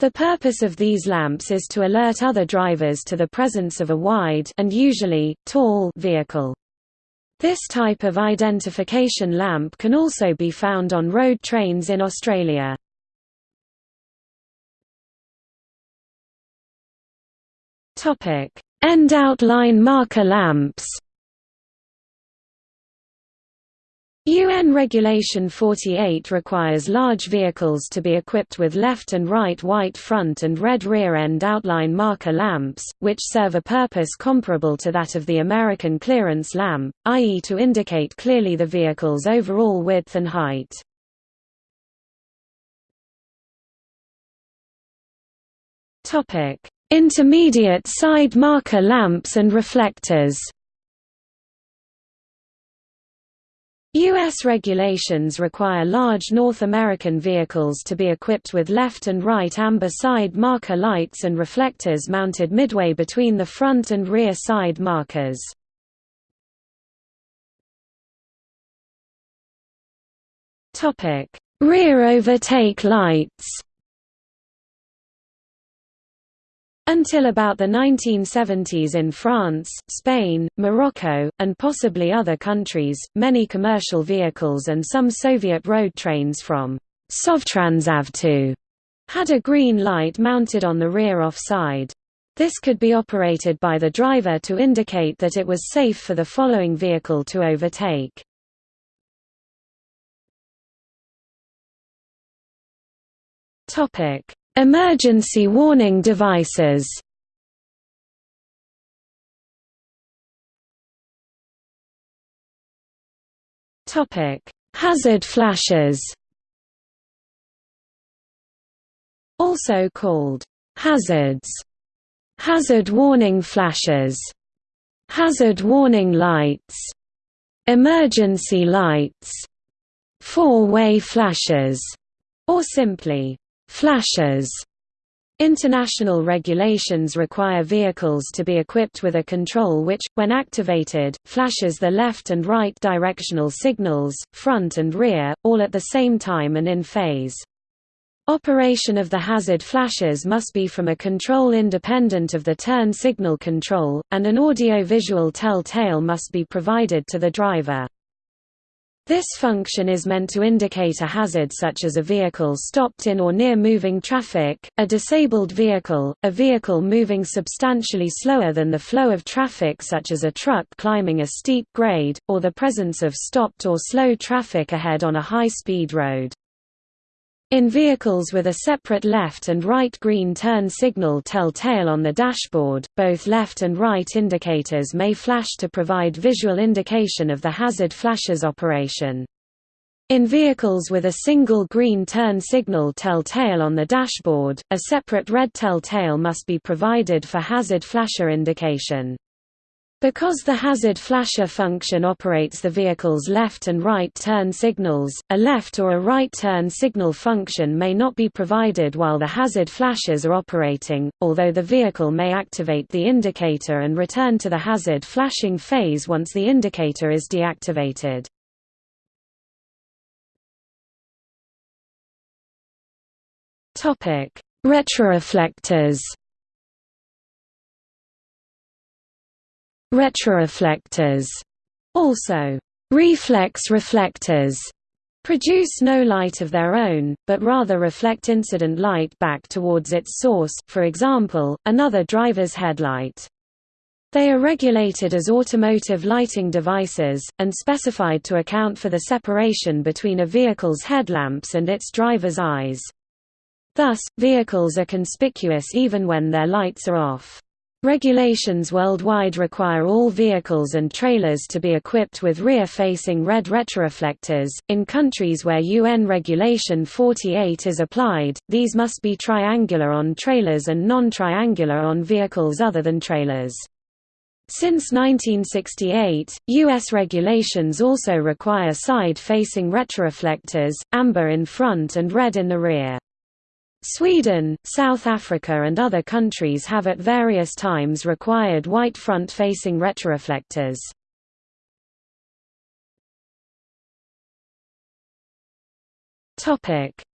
The purpose of these lamps is to alert other drivers to the presence of a wide and usually, tall vehicle. This type of identification lamp can also be found on road trains in Australia. End outline marker lamps UN Regulation 48 requires large vehicles to be equipped with left and right white front and red rear end outline marker lamps, which serve a purpose comparable to that of the American clearance lamp, i.e. to indicate clearly the vehicle's overall width and height. Intermediate side marker lamps and reflectors U.S. regulations require large North American vehicles to be equipped with left and right amber side marker lights and reflectors mounted midway between the front and rear side markers. Rear overtake lights Until about the 1970s in France, Spain, Morocco, and possibly other countries, many commercial vehicles and some Soviet road trains from Sovtransavto had a green light mounted on the rear offside. This could be operated by the driver to indicate that it was safe for the following vehicle to overtake. Topic: Emergency warning devices. Hazard flashes. Also called hazards, hazard warning flashes, hazard warning lights, emergency lights, four-way flashes, or simply Flashes International regulations require vehicles to be equipped with a control which, when activated, flashes the left and right directional signals, front and rear, all at the same time and in phase. Operation of the hazard flashes must be from a control independent of the turn signal control, and an audio-visual tell-tale must be provided to the driver. This function is meant to indicate a hazard such as a vehicle stopped in or near moving traffic, a disabled vehicle, a vehicle moving substantially slower than the flow of traffic such as a truck climbing a steep grade, or the presence of stopped or slow traffic ahead on a high-speed road. In vehicles with a separate left and right green turn signal telltale on the dashboard, both left and right indicators may flash to provide visual indication of the hazard flashes operation. In vehicles with a single green turn signal telltale on the dashboard, a separate red telltale must be provided for hazard flasher indication. Because the hazard flasher function operates the vehicle's left and right turn signals, a left or a right turn signal function may not be provided while the hazard flashes are operating, although the vehicle may activate the indicator and return to the hazard flashing phase once the indicator is deactivated. Retroreflectors Retroreflectors, also reflex reflectors, produce no light of their own, but rather reflect incident light back towards its source, for example, another driver's headlight. They are regulated as automotive lighting devices, and specified to account for the separation between a vehicle's headlamps and its driver's eyes. Thus, vehicles are conspicuous even when their lights are off. Regulations worldwide require all vehicles and trailers to be equipped with rear-facing red retroreflectors. In countries where UN Regulation 48 is applied, these must be triangular on trailers and non-triangular on vehicles other than trailers. Since 1968, U.S. regulations also require side-facing retroreflectors, amber in front and red in the rear. Sweden, South Africa and other countries have at various times required white front-facing retroreflectors.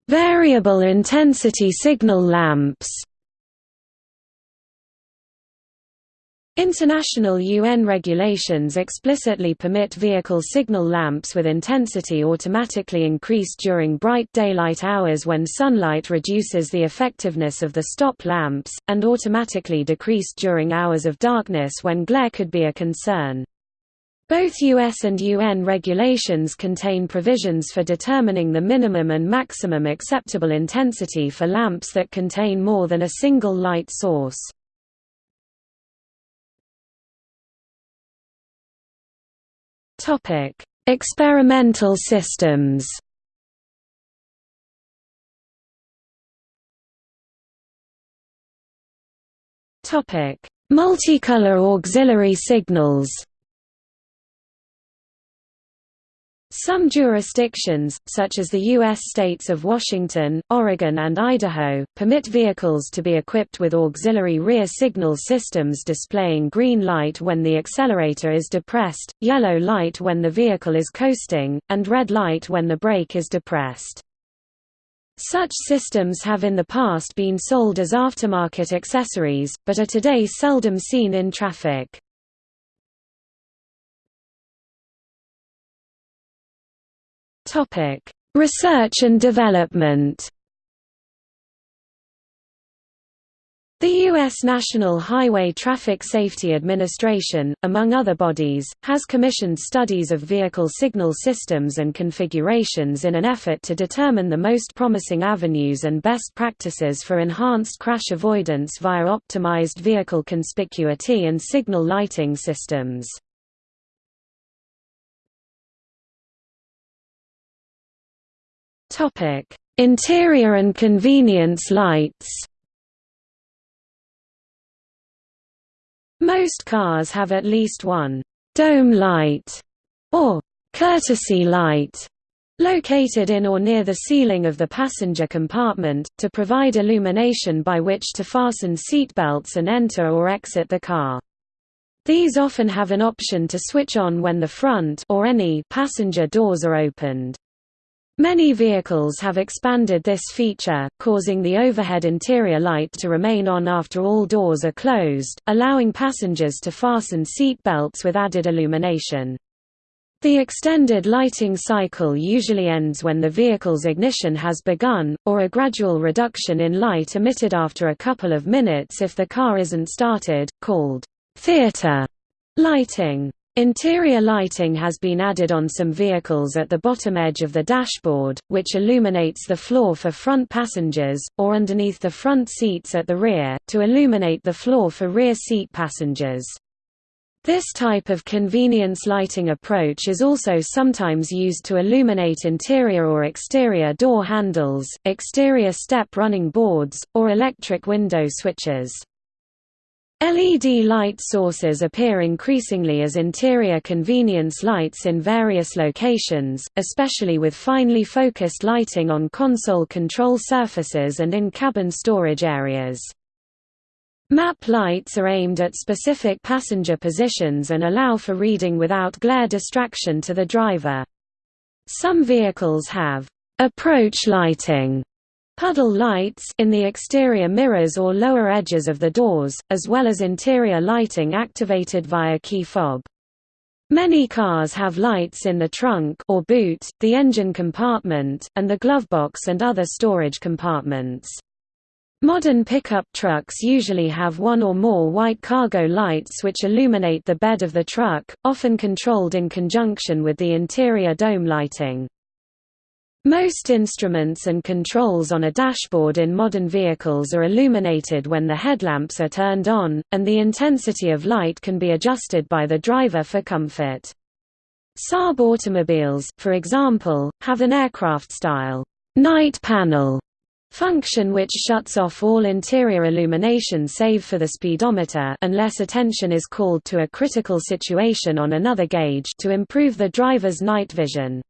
Variable intensity signal lamps International UN regulations explicitly permit vehicle signal lamps with intensity automatically increased during bright daylight hours when sunlight reduces the effectiveness of the stop lamps, and automatically decreased during hours of darkness when glare could be a concern. Both US and UN regulations contain provisions for determining the minimum and maximum acceptable intensity for lamps that contain more than a single light source. Topic: Experimental systems. Topic: Multicolor auxiliary signals. Some jurisdictions, such as the U.S. states of Washington, Oregon and Idaho, permit vehicles to be equipped with auxiliary rear signal systems displaying green light when the accelerator is depressed, yellow light when the vehicle is coasting, and red light when the brake is depressed. Such systems have in the past been sold as aftermarket accessories, but are today seldom seen in traffic. Topic: Research and development. The U.S. National Highway Traffic Safety Administration, among other bodies, has commissioned studies of vehicle signal systems and configurations in an effort to determine the most promising avenues and best practices for enhanced crash avoidance via optimized vehicle conspicuity and signal lighting systems. Topic: Interior and convenience lights. Most cars have at least one dome light or courtesy light located in or near the ceiling of the passenger compartment, to provide illumination by which to fasten seat belts and enter or exit the car. These often have an option to switch on when the front or any passenger doors are opened. Many vehicles have expanded this feature, causing the overhead interior light to remain on after all doors are closed, allowing passengers to fasten seat belts with added illumination. The extended lighting cycle usually ends when the vehicle's ignition has begun, or a gradual reduction in light emitted after a couple of minutes if the car isn't started, called theater lighting. Interior lighting has been added on some vehicles at the bottom edge of the dashboard, which illuminates the floor for front passengers, or underneath the front seats at the rear, to illuminate the floor for rear seat passengers. This type of convenience lighting approach is also sometimes used to illuminate interior or exterior door handles, exterior step running boards, or electric window switches. LED light sources appear increasingly as interior convenience lights in various locations, especially with finely focused lighting on console control surfaces and in cabin storage areas. Map lights are aimed at specific passenger positions and allow for reading without glare distraction to the driver. Some vehicles have approach lighting puddle lights in the exterior mirrors or lower edges of the doors, as well as interior lighting activated via key fob. Many cars have lights in the trunk or boot, the engine compartment, and the glovebox and other storage compartments. Modern pickup trucks usually have one or more white cargo lights which illuminate the bed of the truck, often controlled in conjunction with the interior dome lighting. Most instruments and controls on a dashboard in modern vehicles are illuminated when the headlamps are turned on, and the intensity of light can be adjusted by the driver for comfort. Saab automobiles, for example, have an aircraft-style night panel function which shuts off all interior illumination save for the speedometer unless attention is called to a critical situation on another gauge to improve the driver's night vision.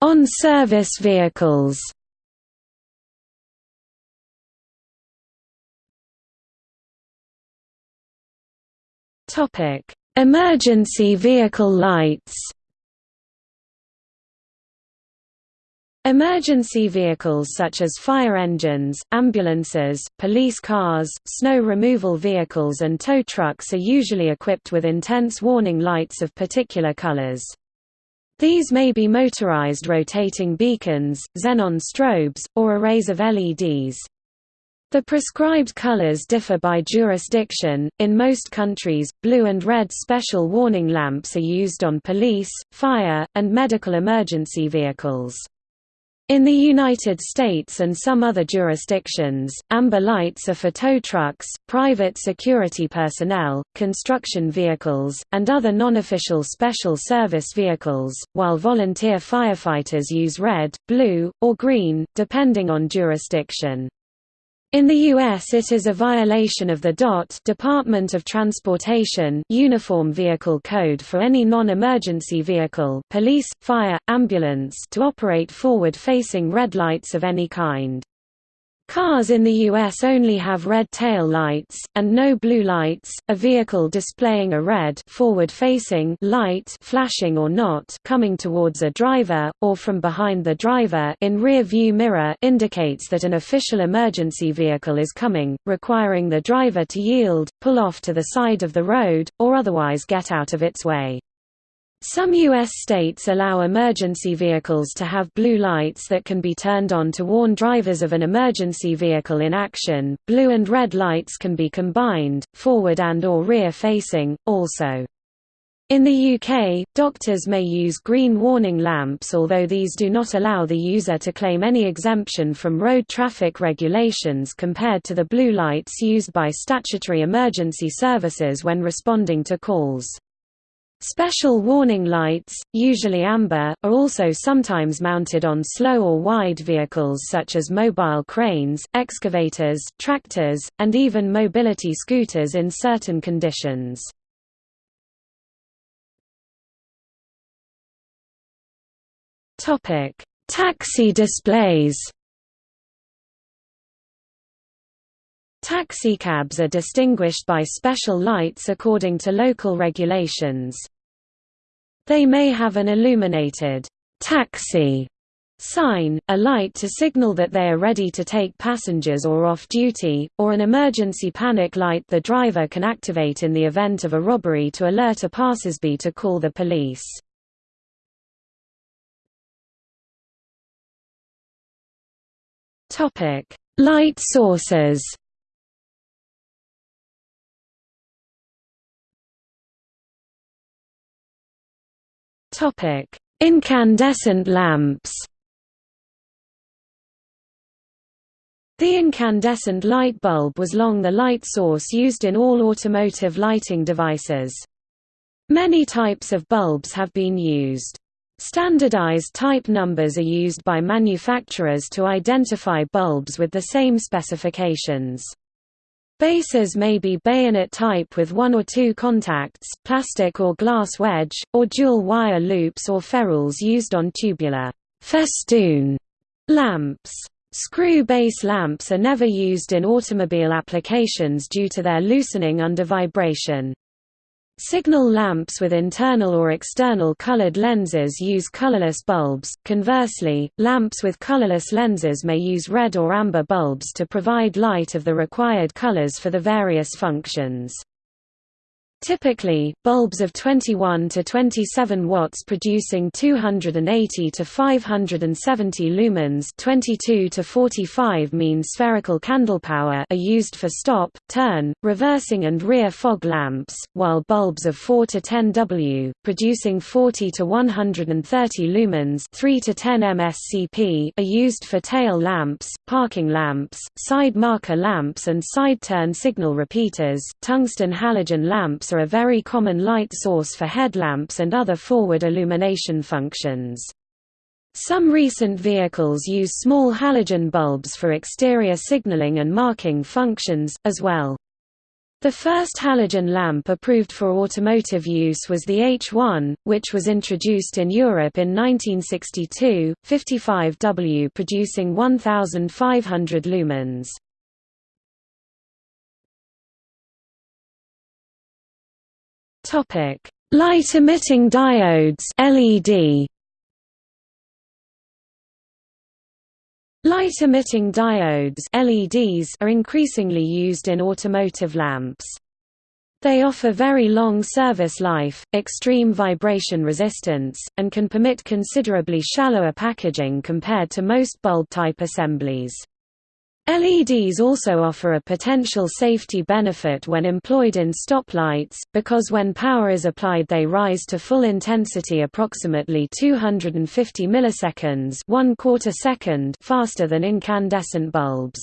On-service vehicles. Topic: Emergency vehicle lights. Emergency vehicles such as fire engines, ambulances, police cars, snow removal vehicles and tow trucks are usually equipped with intense warning lights of particular colors. These may be motorized rotating beacons, xenon strobes, or arrays of LEDs. The prescribed colors differ by jurisdiction. In most countries, blue and red special warning lamps are used on police, fire, and medical emergency vehicles. In the United States and some other jurisdictions, amber lights are for tow trucks, private security personnel, construction vehicles, and other non-official special service vehicles, while volunteer firefighters use red, blue, or green, depending on jurisdiction. In the U.S. it is a violation of the DOT Department of Transportation Uniform Vehicle Code for any non-emergency vehicle police, fire, ambulance to operate forward-facing red lights of any kind. Cars in the US only have red tail lights, and no blue lights. A vehicle displaying a red forward-facing light flashing or not coming towards a driver, or from behind the driver in rear view mirror indicates that an official emergency vehicle is coming, requiring the driver to yield, pull off to the side of the road, or otherwise get out of its way. Some U.S. states allow emergency vehicles to have blue lights that can be turned on to warn drivers of an emergency vehicle in action. Blue and red lights can be combined, forward and or rear facing, also. In the UK, doctors may use green warning lamps although these do not allow the user to claim any exemption from road traffic regulations compared to the blue lights used by statutory emergency services when responding to calls. Special warning lights, usually amber, are also sometimes mounted on slow or wide vehicles such as mobile cranes, excavators, tractors, and even mobility scooters in certain conditions. Taxi displays Taxicabs are distinguished by special lights according to local regulations. They may have an illuminated taxi sign, a light to signal that they are ready to take passengers or off duty, or an emergency panic light the driver can activate in the event of a robbery to alert a passersby to call the police. Light sources Incandescent lamps The incandescent light bulb was long the light source used in all automotive lighting devices. Many types of bulbs have been used. Standardized type numbers are used by manufacturers to identify bulbs with the same specifications. Bases may be bayonet type with one or two contacts, plastic or glass wedge, or dual wire loops or ferrules used on tubular festoon lamps. Screw base lamps are never used in automobile applications due to their loosening under vibration. Signal lamps with internal or external colored lenses use colorless bulbs. Conversely, lamps with colorless lenses may use red or amber bulbs to provide light of the required colors for the various functions. Typically, bulbs of 21 to 27 watts producing 280 to 570 lumens 22 to 45 mean spherical candle power are used for stop, turn, reversing and rear fog lamps, while bulbs of 4 to 10 W, producing 40 to 130 lumens 3 to 10 MSCP are used for tail lamps, parking lamps, side marker lamps and side turn signal repeaters. Tungsten halogen lamps are a very common light source for headlamps and other forward illumination functions. Some recent vehicles use small halogen bulbs for exterior signaling and marking functions, as well. The first halogen lamp approved for automotive use was the H1, which was introduced in Europe in 1962, 55W producing 1,500 lumens. Topic: Light emitting diodes (LED). Light emitting diodes (LEDs) are increasingly used in automotive lamps. They offer very long service life, extreme vibration resistance, and can permit considerably shallower packaging compared to most bulb-type assemblies. LEDs also offer a potential safety benefit when employed in stoplights, because when power is applied they rise to full intensity approximately 250 milliseconds one quarter second faster than incandescent bulbs.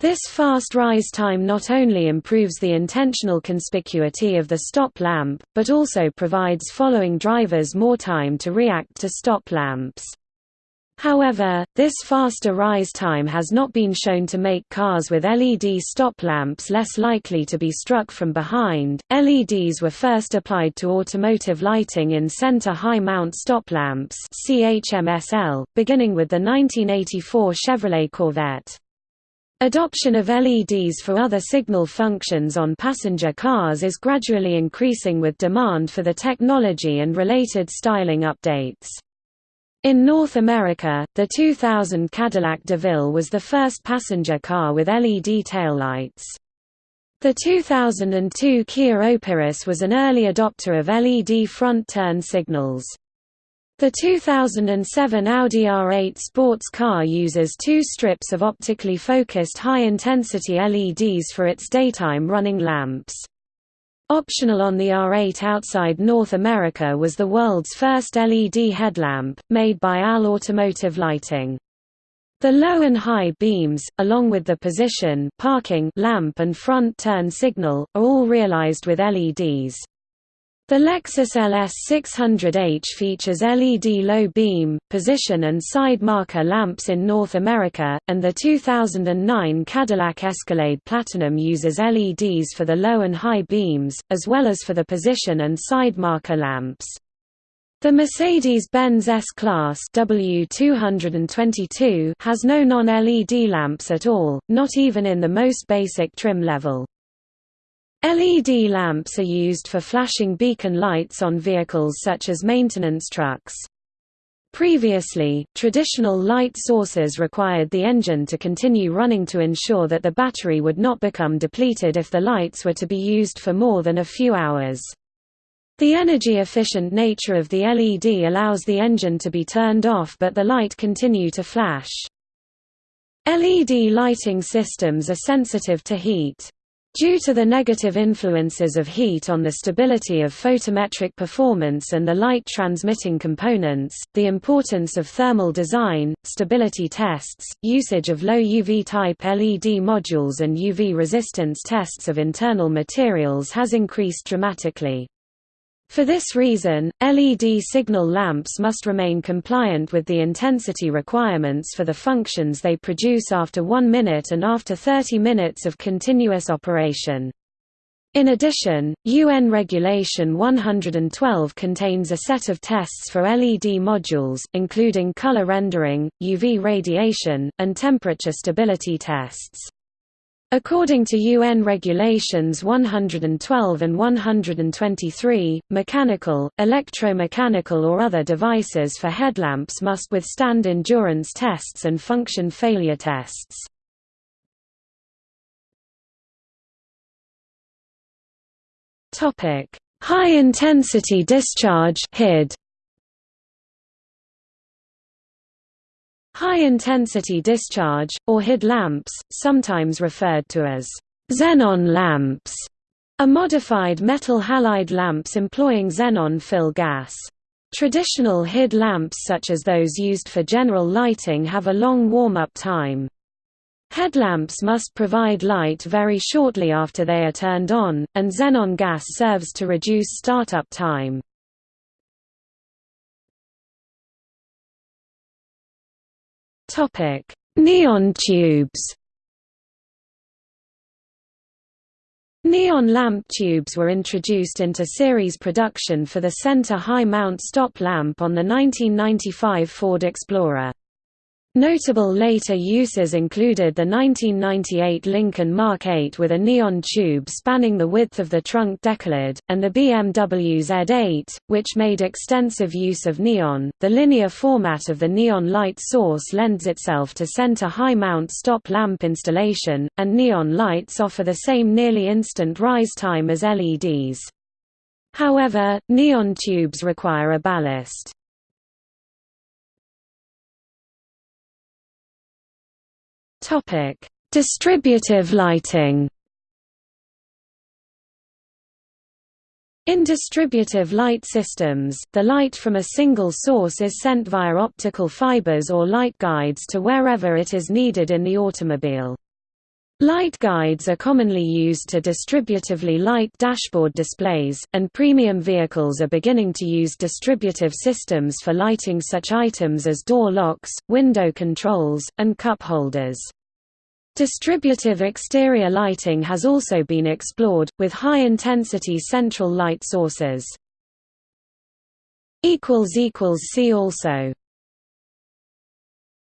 This fast rise time not only improves the intentional conspicuity of the stop lamp, but also provides following drivers more time to react to stop lamps. However, this faster rise time has not been shown to make cars with LED stop lamps less likely to be struck from behind. LEDs were first applied to automotive lighting in center high mount stop lamps (CHMSL), beginning with the 1984 Chevrolet Corvette. Adoption of LEDs for other signal functions on passenger cars is gradually increasing with demand for the technology and related styling updates. In North America, the 2000 Cadillac DeVille was the first passenger car with LED taillights. The 2002 Kia Opirus was an early adopter of LED front turn signals. The 2007 Audi R8 sports car uses two strips of optically focused high-intensity LEDs for its daytime running lamps. Optional on the R8 outside North America was the world's first LED headlamp, made by AL Automotive Lighting. The low and high beams, along with the position parking lamp and front turn signal, are all realized with LEDs. The Lexus LS 600H features LED low beam, position and side marker lamps in North America, and the 2009 Cadillac Escalade Platinum uses LEDs for the low and high beams, as well as for the position and side marker lamps. The Mercedes-Benz S-Class W222 has no non-LED lamps at all, not even in the most basic trim level. LED lamps are used for flashing beacon lights on vehicles such as maintenance trucks. Previously, traditional light sources required the engine to continue running to ensure that the battery would not become depleted if the lights were to be used for more than a few hours. The energy-efficient nature of the LED allows the engine to be turned off but the light continue to flash. LED lighting systems are sensitive to heat. Due to the negative influences of heat on the stability of photometric performance and the light transmitting components, the importance of thermal design, stability tests, usage of low UV type LED modules and UV resistance tests of internal materials has increased dramatically. For this reason, LED signal lamps must remain compliant with the intensity requirements for the functions they produce after 1 minute and after 30 minutes of continuous operation. In addition, UN Regulation 112 contains a set of tests for LED modules, including color rendering, UV radiation, and temperature stability tests. According to UN Regulations 112 and 123, mechanical, electromechanical or other devices for headlamps must withstand endurance tests and function failure tests. High-intensity discharge HID High-intensity discharge, or HID lamps, sometimes referred to as xenon lamps, are modified metal halide lamps employing xenon fill gas. Traditional HID lamps such as those used for general lighting have a long warm-up time. Headlamps must provide light very shortly after they are turned on, and xenon gas serves to reduce startup time. Topic: Neon tubes. Neon lamp tubes were introduced into series production for the center high mount stop lamp on the 1995 Ford Explorer. Notable later uses included the 1998 Lincoln Mark 8 with a neon tube spanning the width of the trunk decklid, and the BMW Z8, which made extensive use of neon. The linear format of the neon light source lends itself to center high mount stop lamp installation, and neon lights offer the same nearly instant rise time as LEDs. However, neon tubes require a ballast. Topic: Distributive lighting. In distributive light systems, the light from a single source is sent via optical fibers or light guides to wherever it is needed in the automobile. Light guides are commonly used to distributively light dashboard displays, and premium vehicles are beginning to use distributive systems for lighting such items as door locks, window controls, and cup holders. Distributive exterior lighting has also been explored, with high-intensity central light sources. See also